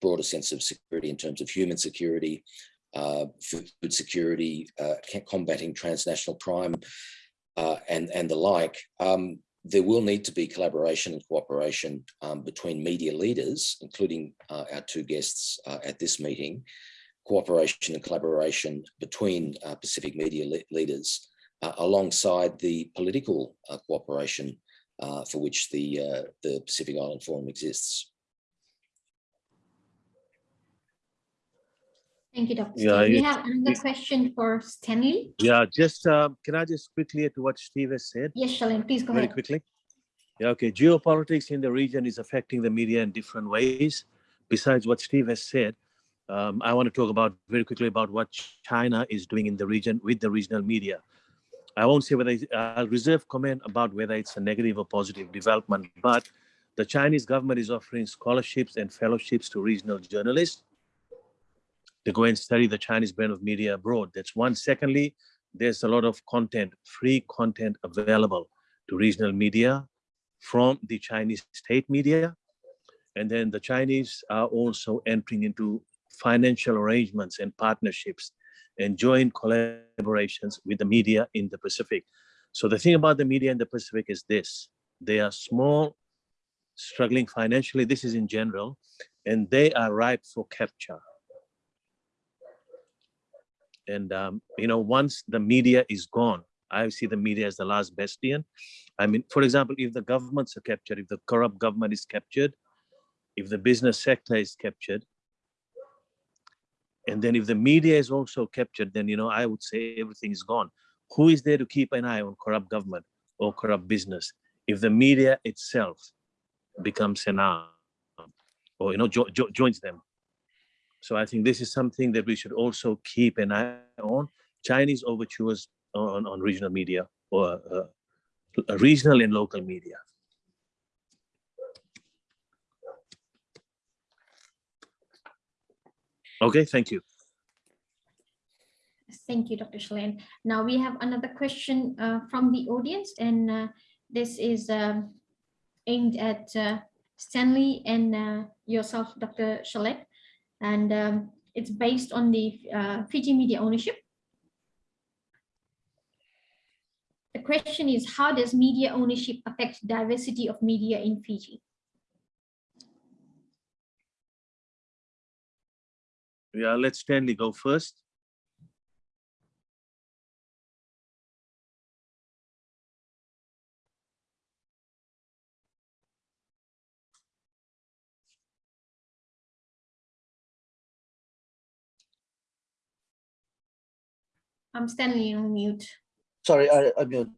broader sense of security in terms of human security, uh, food security, uh, combating transnational crime, uh, and and the like. Um, there will need to be collaboration and cooperation um, between media leaders, including uh, our two guests at this meeting. Cooperation and collaboration between Pacific media le- leaders, uh, alongside the political uh, cooperation uh, for which the uh, the Pacific Island Forum exists. Thank you, Dr. Yeah, Steen. We have another it- question for Stanley. Yeah, just, uh, can I just quickly add to what Steve has said? Yes, Shalin, please go very ahead. quickly. Yeah, okay. Geopolitics in the region is affecting the media in different ways. Besides what Steve has said, um, I want to talk about very quickly about what China is doing in the region with the regional media. I won't say whether I'll uh, reserve comment about whether it's a negative or positive development, but the Chinese government is offering scholarships and fellowships to regional journalists to go and study the Chinese brand of media abroad. That's one. Secondly, there's a lot of content, free content available to regional media from the Chinese state media. And then the Chinese are also entering into financial arrangements and partnerships and joint collaborations with the media in the Pacific. So the thing about the media in the Pacific is this, they are small, struggling financially, this is in general, and they are ripe for capture. And, um, you know, once the media is gone, I see the media as the last bastion. I mean, for example, if the governments are captured, if the corrupt government is captured, if the business sector is captured, and then if the media is also captured, then, you know, I would say everything is gone. Who is there to keep an eye on corrupt government or corrupt business? If the media itself becomes an arm or, you know, jo- jo- joins them. So I think this is something that we should also keep an eye on. Chinese overtures on, on regional media or uh, regional and local media. Okay, thank you. Thank you, Dr. Shalain. Now we have another question uh, from the audience, and uh, this is um, aimed at uh, Stanley and uh, yourself, Dr. Shalain. And um, it's based on the uh, Fiji media ownership. The question is, how does media ownership affect diversity of media in Fiji? Yeah, let Stanley go first. I'm Stanley on mute. Sorry, I, I mute.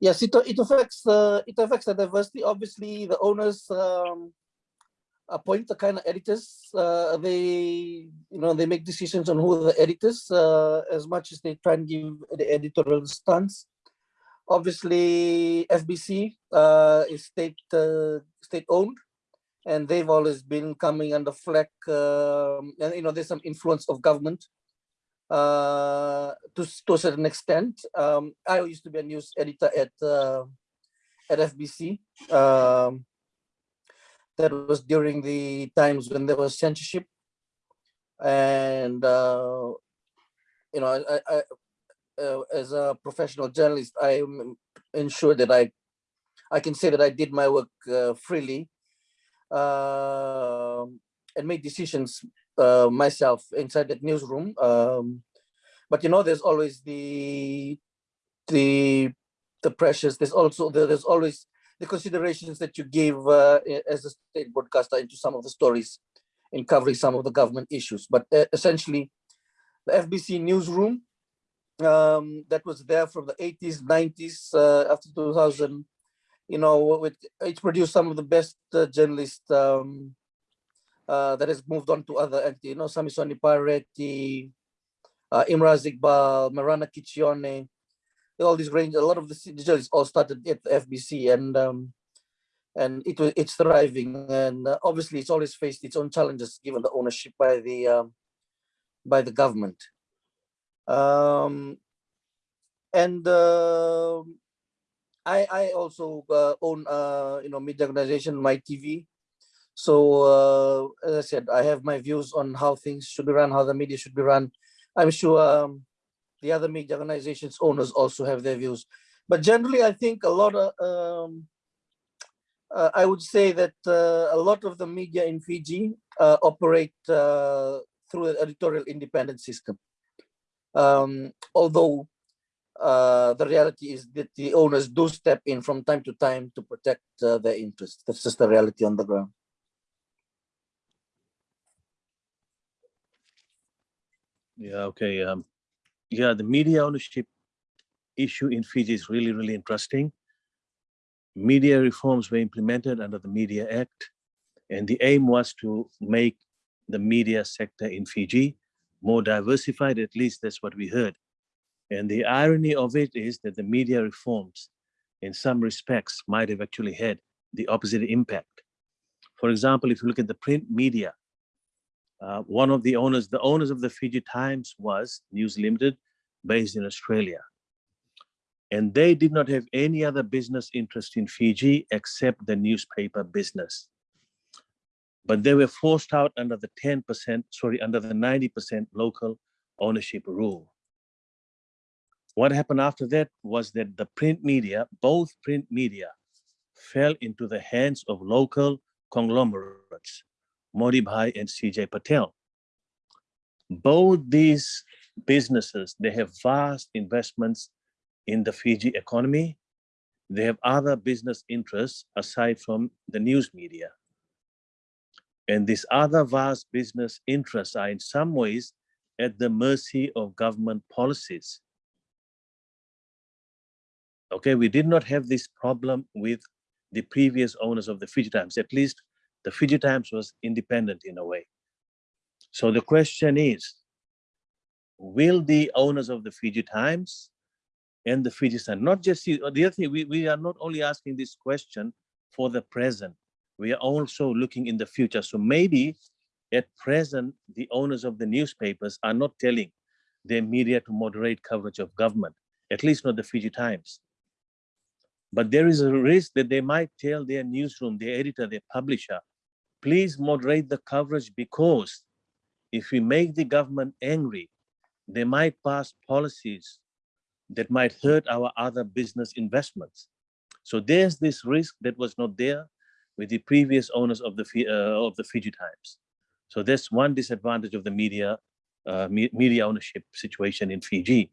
Yes, it, it affects the it affects the diversity. Obviously, the owners um, appoint the kind of editors. Uh, they you know they make decisions on who the editors uh, as much as they try and give the editorial stance. Obviously, FBC uh, is state uh, state owned, and they've always been coming under flack. Um, and you know there's some influence of government uh, to, to a certain extent. Um, I used to be a news editor at uh, at FBC. Um, that was during the times when there was censorship, and uh, you know, I, I uh, as a professional journalist, I am ensured that I I can say that I did my work uh, freely uh, and made decisions uh, myself inside that newsroom. Um, but you know, there's always the the the pressures. There's also there's always the considerations that you gave uh, as a state broadcaster into some of the stories in covering some of the government issues. But uh, essentially, the FBC newsroom um, that was there from the 80s, 90s, uh, after 2000, you know, it, it produced some of the best uh, journalists um, uh, that has moved on to other entities. You know, Samisoni Pareti, uh, Imraz Iqbal, Marana Kiccione, all these range. A lot of the journalists all started at the FBC, and um, and it was it's thriving. And uh, obviously, it's always faced its own challenges given the ownership by the um, by the government. Um, and uh, I I also uh, own uh, you know media organization Mai TV. So uh, as I said, I have my views on how things should be run, how the media should be run. I'm sure um, the other media organizations owners also have their views. But generally, I think a lot of um, uh, I would say that uh, a lot of the media in Fiji uh, operate uh, through an editorial independent system. Um, although uh, the reality is that the owners do step in from time to time to protect uh, their interests. That's just the reality on the ground. Yeah, okay. Um, yeah, the media ownership issue in Fiji is really, really interesting. Media reforms were implemented under the Media Act, and the aim was to make the media sector in Fiji more diversified, at least that's what we heard. And the irony of it is that the media reforms, in some respects, might have actually had the opposite impact. For example, if you look at the print media, uh, one of the owners, the owners of the Fiji Times was News Limited, based in Australia. And they did not have any other business interest in Fiji except the newspaper business. But they were forced out under the 10%, sorry, under the 90% local ownership rule. What happened after that was that the print media, both print media, fell into the hands of local conglomerates Motibhai and CJ Patel. both these businesses, they have vast investments in the Fiji economy. They have other business interests aside from the news media. And these other vast business interests are in some ways at the mercy of government policies. Okay, we did not have this problem with the previous owners of the Fiji Times. At least the Fiji Times was independent in a way. So the question is, will the owners of the Fiji Times and the Fiji Sun, not just the the other thing, we, we are not only asking this question for the present, we are also looking in the future. So maybe at present, the owners of the newspapers are not telling their media to moderate coverage of government, at least not the Fiji Times. But there is a risk that they might tell their newsroom, their editor, their publisher, please moderate the coverage because if we make the government angry, they might pass policies that might hurt our other business investments. So there's this risk that was not there with the previous owners of the uh, of the Fiji Times. So that's one disadvantage of the media uh, me- media ownership situation in Fiji.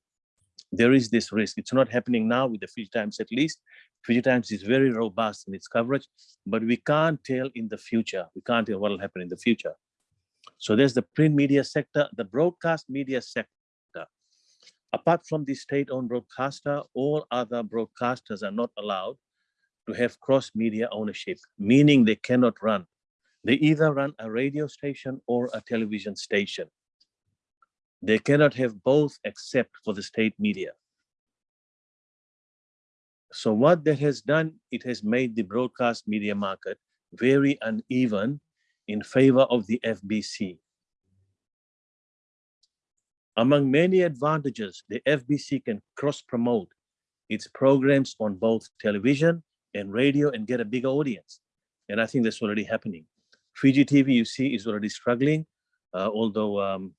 There is this risk. It's not happening now with the Fiji Times at least. Fiji Times is very robust in its coverage, but we can't tell in the future. We can't tell what will happen in the future. So there's the print media sector, the broadcast media sector. Apart from the state-owned broadcaster, all other broadcasters are not allowed to have cross-media ownership, meaning they cannot run. They either run a radio station or a television station. They cannot have both except for the state media. So what that has done, it has made the broadcast media market very uneven in favor of the FBC. Among many advantages, the FBC can cross-promote its programs on both television and radio and get a bigger audience. And I think that's already happening. Fiji TV, you see, is already struggling, uh, although, um,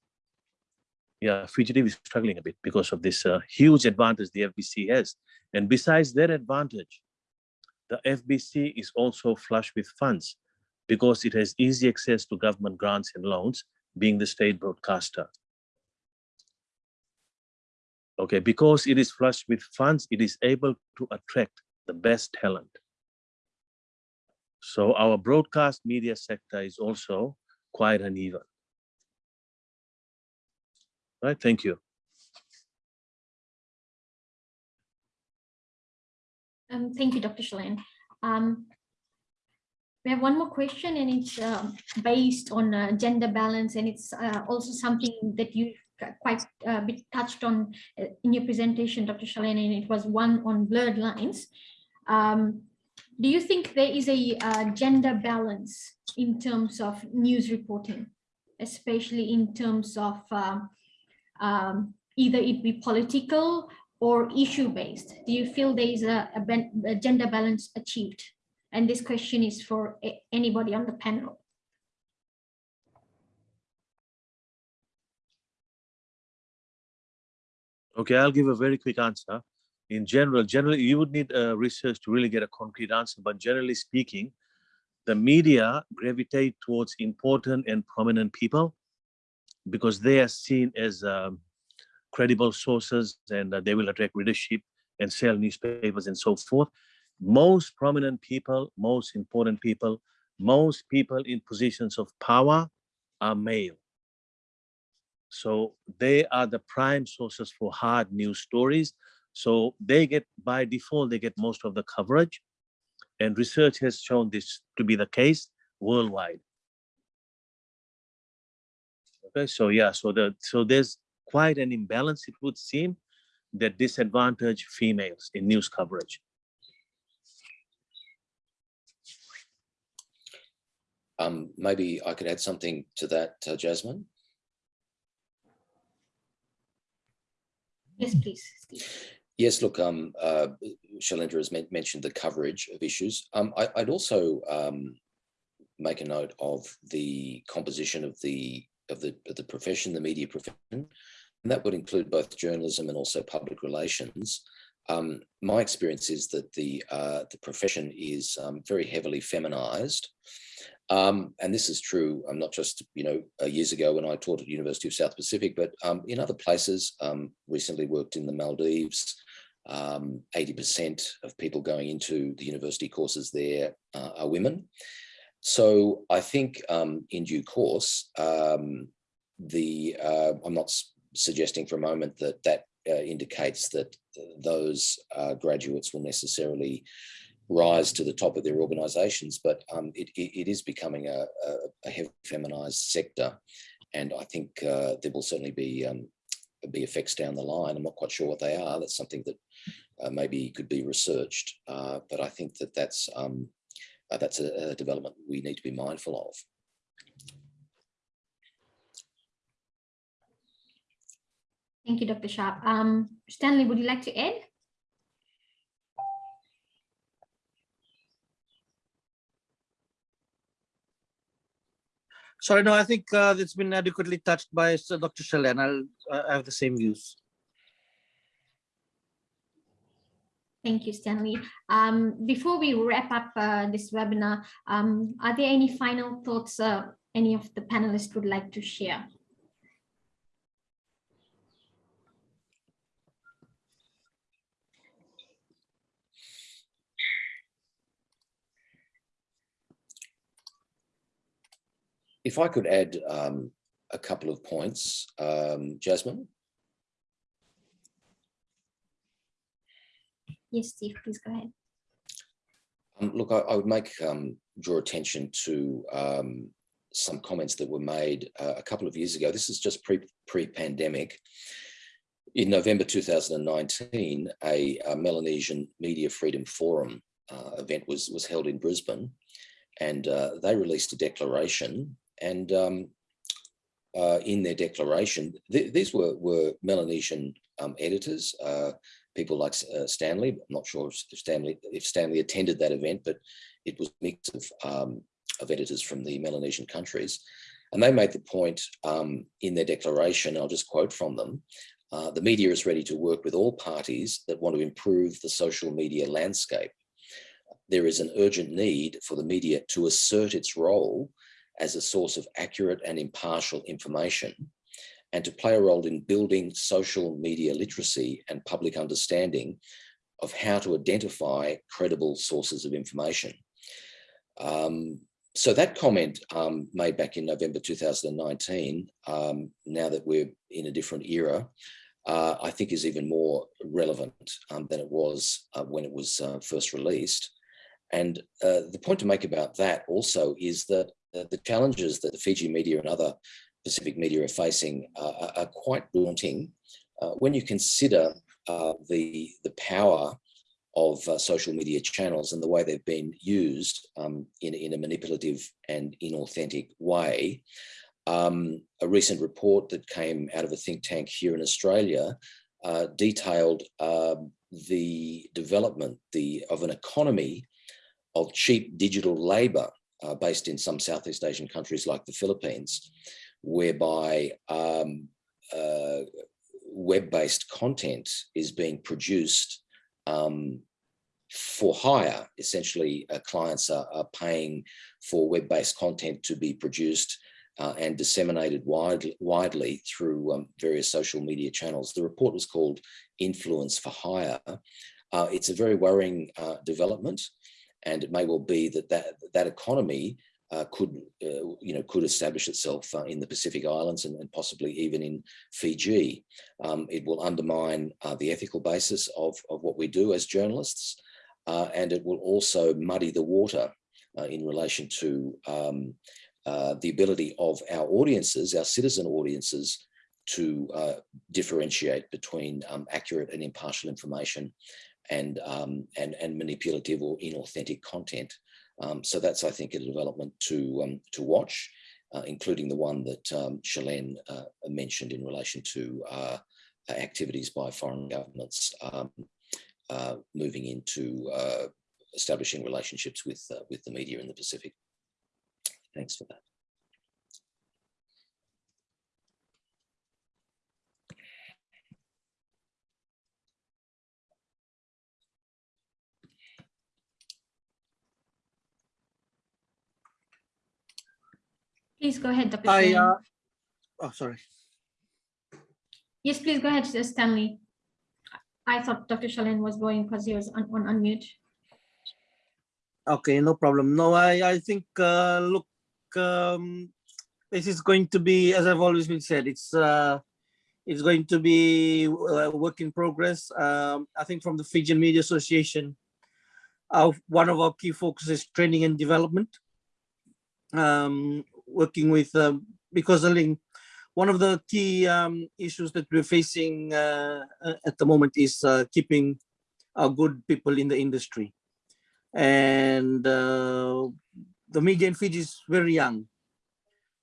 yeah, Fiji TV is struggling a bit because of this uh, huge advantage the FBC has. And besides that advantage, the FBC is also flush with funds because it has easy access to government grants and loans, being the state broadcaster. Okay, because it is flush with funds, it is able to attract the best talent. So our broadcast media sector is also quite uneven. Right, thank you. Um, thank you, Dr. Shalan. Um, we have one more question and it's um, based on uh, gender balance and it's uh, also something that you quite a bit touched on uh, in your presentation, Dr. Shalan, and it was one on blurred lines. Um, do you think there is a uh, gender balance in terms of news reporting, especially in terms of um, um, either it be political or issue based? Do you feel there is a, a, a gender balance achieved? And this question is for anybody on the panel. Okay, I'll give a very quick answer. In general, generally, you would need uh, research to really get a concrete answer, but generally speaking, the media gravitate towards important and prominent people because they are seen as um, credible sources and uh, they will attract readership and sell newspapers and so forth. Most prominent people, most important people, most people in positions of power are male. So they are the prime sources for hard news stories. So they get, by default, they get most of the coverage. And research has shown this to be the case worldwide. Okay, so yeah, so the so there's quite an imbalance, it would seem, that disadvantage females in news coverage. Um, maybe I could add something to that, uh, Jasmine. Yes, please. Yes, look, um, uh, Shailendra has men- mentioned the coverage of issues. Um, I, would also um, make a note of the composition of the of the of the profession, the media profession, and that would include both journalism and also public relations. Um, my experience is that the uh, the profession is um, very heavily feminized, Um, and this is true, um, not just, you know, uh, years ago when I taught at University of South Pacific, but um, in other places, um, recently worked in the Maldives. 80% um, of people going into the university courses there uh, are women. So I think um, in due course, the uh, I'm not suggesting for a moment that that uh, indicates that those uh, graduates will necessarily rise to the top of their organizations, but um, it, it, is becoming a, a, heavy feminized sector. And I think uh, there will certainly be um, be effects down the line. I'm not quite sure what they are. That's something that uh, maybe could be researched. Uh, but I think that that's um, uh, that's a, a development we need to be mindful of. Thank you, Dr. Sharp. Um, Stanley, would you like to add? Sorry, no, I think uh, it's been adequately touched by Dr. Shalen. I'll I have the same views. Thank you, Stanley. Um, before we wrap up uh, this webinar, um, are there any final thoughts uh, any of the panelists would like to share? If I could add um, a couple of points, um, Jasmine. Yes, Steve, please go ahead. Um, look, I, I, would make um, draw attention to um, some comments that were made uh, a couple of years ago. This is just pre pre pandemic. In November 2019, a, a Melanesian Media Freedom Forum uh, event was was held in Brisbane, and uh, they released a declaration and um, uh, in their declaration, th these were, were Melanesian um, editors, uh, people like uh, Stanley. I'm not sure if Stanley, if Stanley attended that event, but it was a mix of, um, of editors from the Melanesian countries. And they made the point um, in their declaration, I'll just quote from them, uh, the media is ready to work with all parties that want to improve the social media landscape. There is an urgent need for the media to assert its role as a source of accurate and impartial information and to play a role in building social media literacy and public understanding of how to identify credible sources of information. Um, so that comment um, made back in November 2019, um, now that we're in a different era, uh, I think is even more relevant um, than it was uh, when it was uh, first released. And uh, the point to make about that also is that the challenges that the Fiji media and other Pacific media are facing uh, are quite daunting uh, when you consider uh, the, the power of uh, social media channels and the way they've been used um, in, in a manipulative and inauthentic way. Um, a recent report that came out of a think tank here in Australia uh, detailed um, the development the, of an economy of cheap digital labor uh, based in some Southeast Asian countries like the Philippines, whereby um, uh, web-based content is being produced um, for hire. Essentially, uh, clients are, are, paying for web-based content to be produced uh, and disseminated widely, widely through um, various social media channels. The report was called Influence for Hire. Uh, it's a very worrying uh, development and it may well be that that, that economy uh, could, uh, you know, could establish itself uh, in the Pacific Islands and, and possibly even in Fiji. Um, it will undermine uh, the ethical basis of, of what we do as journalists, uh, and it will also muddy the water uh, in relation to um, the ability of our audiences, our citizen audiences, to differentiate between um, accurate and impartial information and, um, and, and manipulative or inauthentic content. Um, so that's, I think, a development to, um, to watch, uh, including the one that um, Shalen uh, mentioned in relation to uh, activities by foreign governments um, uh, moving into uh, establishing relationships with, uh, with the media in the Pacific. Thanks for that. Please go ahead, Dr. I, uh, oh, sorry. Yes, please go ahead, Stanley. I thought Dr. Shalen was going because he was on, on unmute. Okay, no problem. No, I, I think, uh, look, um, this is going to be, as I've always been said, it's, uh, it's going to be a work in progress. Um, I think from the Fijian Media Association, our, one of our key focuses is training and development. Um, working with, um, because think one of the key um, issues that we're facing uh, uh, at the moment is uh, keeping our good people in the industry. And uh, the media in Fiji is very young.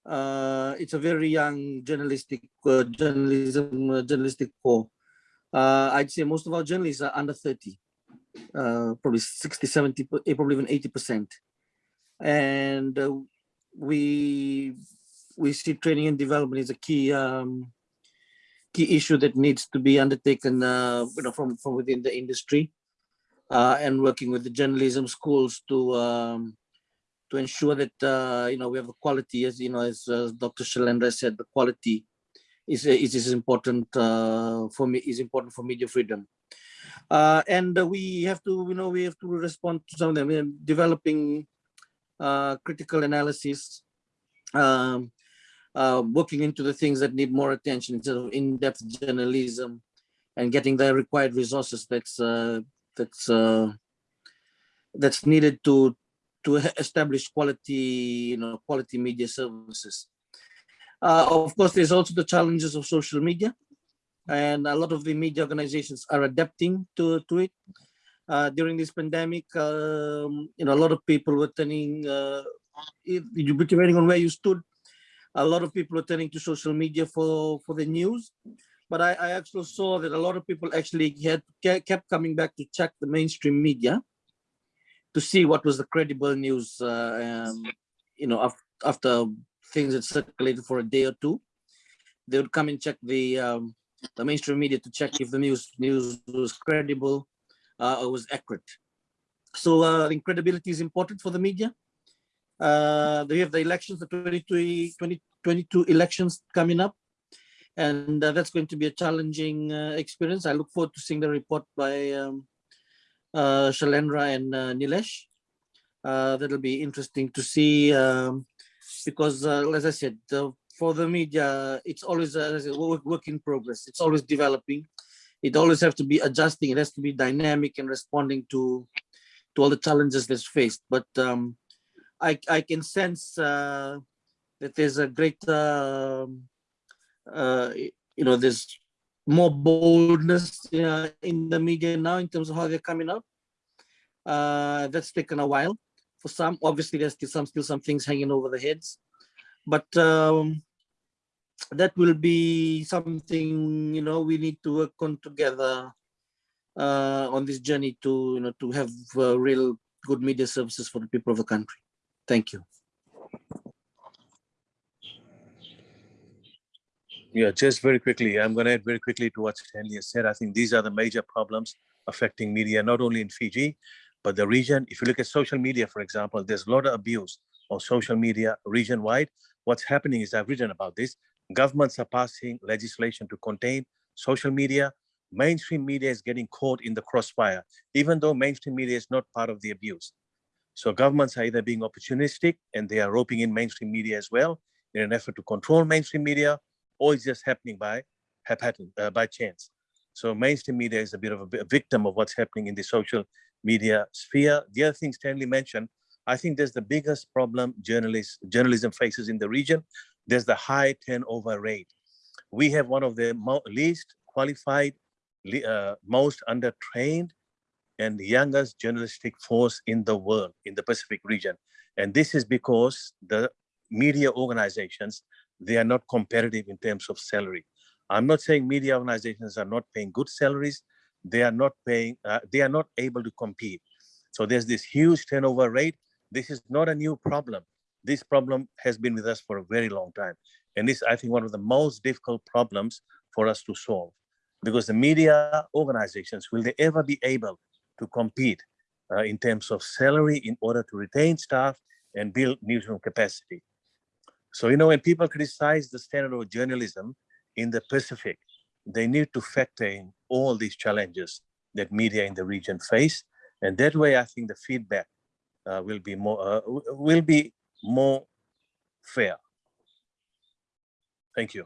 Uh, it's a very young journalistic uh, journalism uh, journalistic core. Uh, I'd say most of our journalists are under 30, uh, probably 60, 70, eh, probably even 80%. And uh, we we see training and development is a key um, key issue that needs to be undertaken uh, you know, from, from within the industry uh, and working with the journalism schools to um, to ensure that uh, you know we have the quality as you know as Dr. Shailendra said the quality is is, is important uh, for me is important for media freedom uh, and we have to you know we have to respond to some of them in developing critical analysis um, uh, looking into the things that need more attention instead of in-depth journalism and getting the required resources that's uh, that's uh, that's needed to to establish quality you know quality media services. Uh, of course there's also the challenges of social media and a lot of the media organizations are adapting to to it uh, during this pandemic um, you know a lot of people were turning uh, depending on where you stood a lot of people were turning to social media for for the news. But I, I actually saw that a lot of people actually had kept coming back to check the mainstream media to see what was the credible news uh, um, you know af- after things had circulated for a day or two. They would come and check the um, the mainstream media to check if the news news was credible uh, was accurate so uh, credibility is important for the media uh, they have the elections, the 2022 2022 elections coming up. And uh, that's going to be a challenging uh, experience. I look forward to seeing the report by um, uh, Shailendra and uh, Nilesh. Uh, that'll be interesting to see um, because, as I said, for the media, it's always a work, work in progress. It's always developing. It always has to be adjusting. It has to be dynamic and responding to to all the challenges that's faced. But um, I, I can sense uh, that there's a great, um, uh, you know, there's more boldness uh, in the media now in terms of how they're coming up. Uh, that's taken a while for some. Obviously, there's still some still some things hanging over the heads, but um, that will be something you know we need to work on together uh, on this journey to you know to have uh, real good media services for the people of the country. Thank you. Yeah, just very quickly, I'm going to add very quickly to what Stanley has said. I think these are the major problems affecting media, not only in Fiji, but the region. If you look at social media, for example, there's a lot of abuse on social media region-wide. What's happening is I've written about this. Governments are passing legislation to contain social media. Mainstream media is getting caught in the crossfire, even though mainstream media is not part of the abuse. So governments are either being opportunistic and they are roping in mainstream media as well in an effort to control mainstream media, or it's just happening by uh, by chance. So mainstream media is a bit of a, vi- victim of what's happening in the social media sphere. The other thing Stanley mentioned, I think there's the biggest problem journalists, journalism faces in the region. There's the high turnover rate. We have one of the least qualified, uh, most undertrained and youngest journalistic force in the world, in the Pacific region. And this is because the media organizations, they are not competitive in terms of salary. I'm not saying media organizations are not paying good salaries. They are not paying, uh, they are not able to compete. So there's this huge turnover rate. This is not a new problem. This problem has been with us for a very long time. And this, I think, one of the most difficult problems for us to solve. Because the media organizations, will they ever be able to compete uh, in terms of salary in order to retain staff and build newsroom capacity. So, you know, when people criticize the standard of journalism in the Pacific, they need to factor in all these challenges that media in the region face. And that way, I think the feedback uh, will be more uh, will be more fair. Thank you.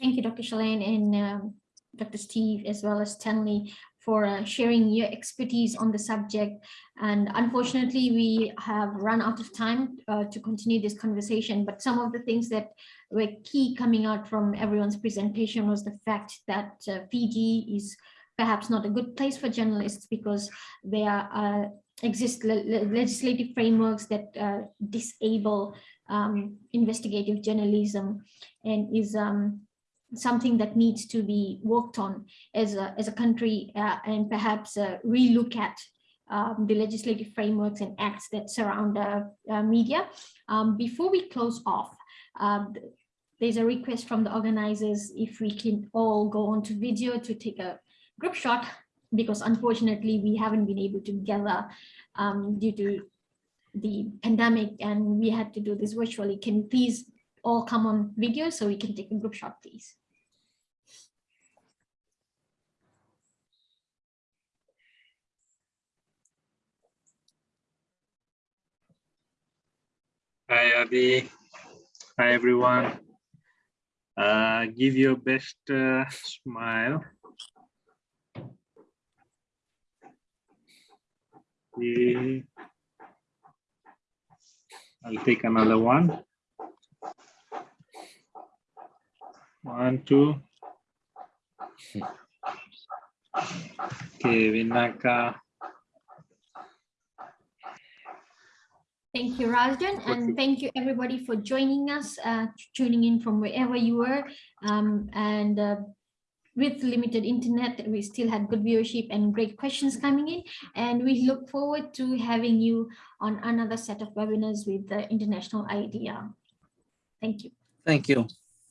Thank you, Dr. Shalane and um, Dr. Steve, as well as Stanley, for uh, sharing your expertise on the subject. And unfortunately, we have run out of time uh, to continue this conversation, but some of the things that were key coming out from everyone's presentation was the fact that uh, Fiji is perhaps not a good place for journalists because there uh, exist le- le- legislative frameworks that uh, disable um, investigative journalism and is um, something that needs to be worked on as a, as a country uh, and perhaps uh, relook at um, the legislative frameworks and acts that surround uh, uh, media. Um, before we close off, um, there's a request from the organizers if we can all go on to video to take a group shot because unfortunately we haven't been able to gather um, due to the pandemic and we had to do this virtually. Can you please all come on video so we can take a group shot, please? Hi, Adi. Hi, everyone. Uh, give your best uh, smile. Yeah. I'll take another one. One, two. Okay, Vinaka. Thank you, Rajan, and thank you everybody for joining us, uh, tuning in from wherever you were. Um, and uh, with limited internet, we still had good viewership and great questions coming in. And we look forward to having you on another set of webinars with the International IDEA. Thank you. Thank you.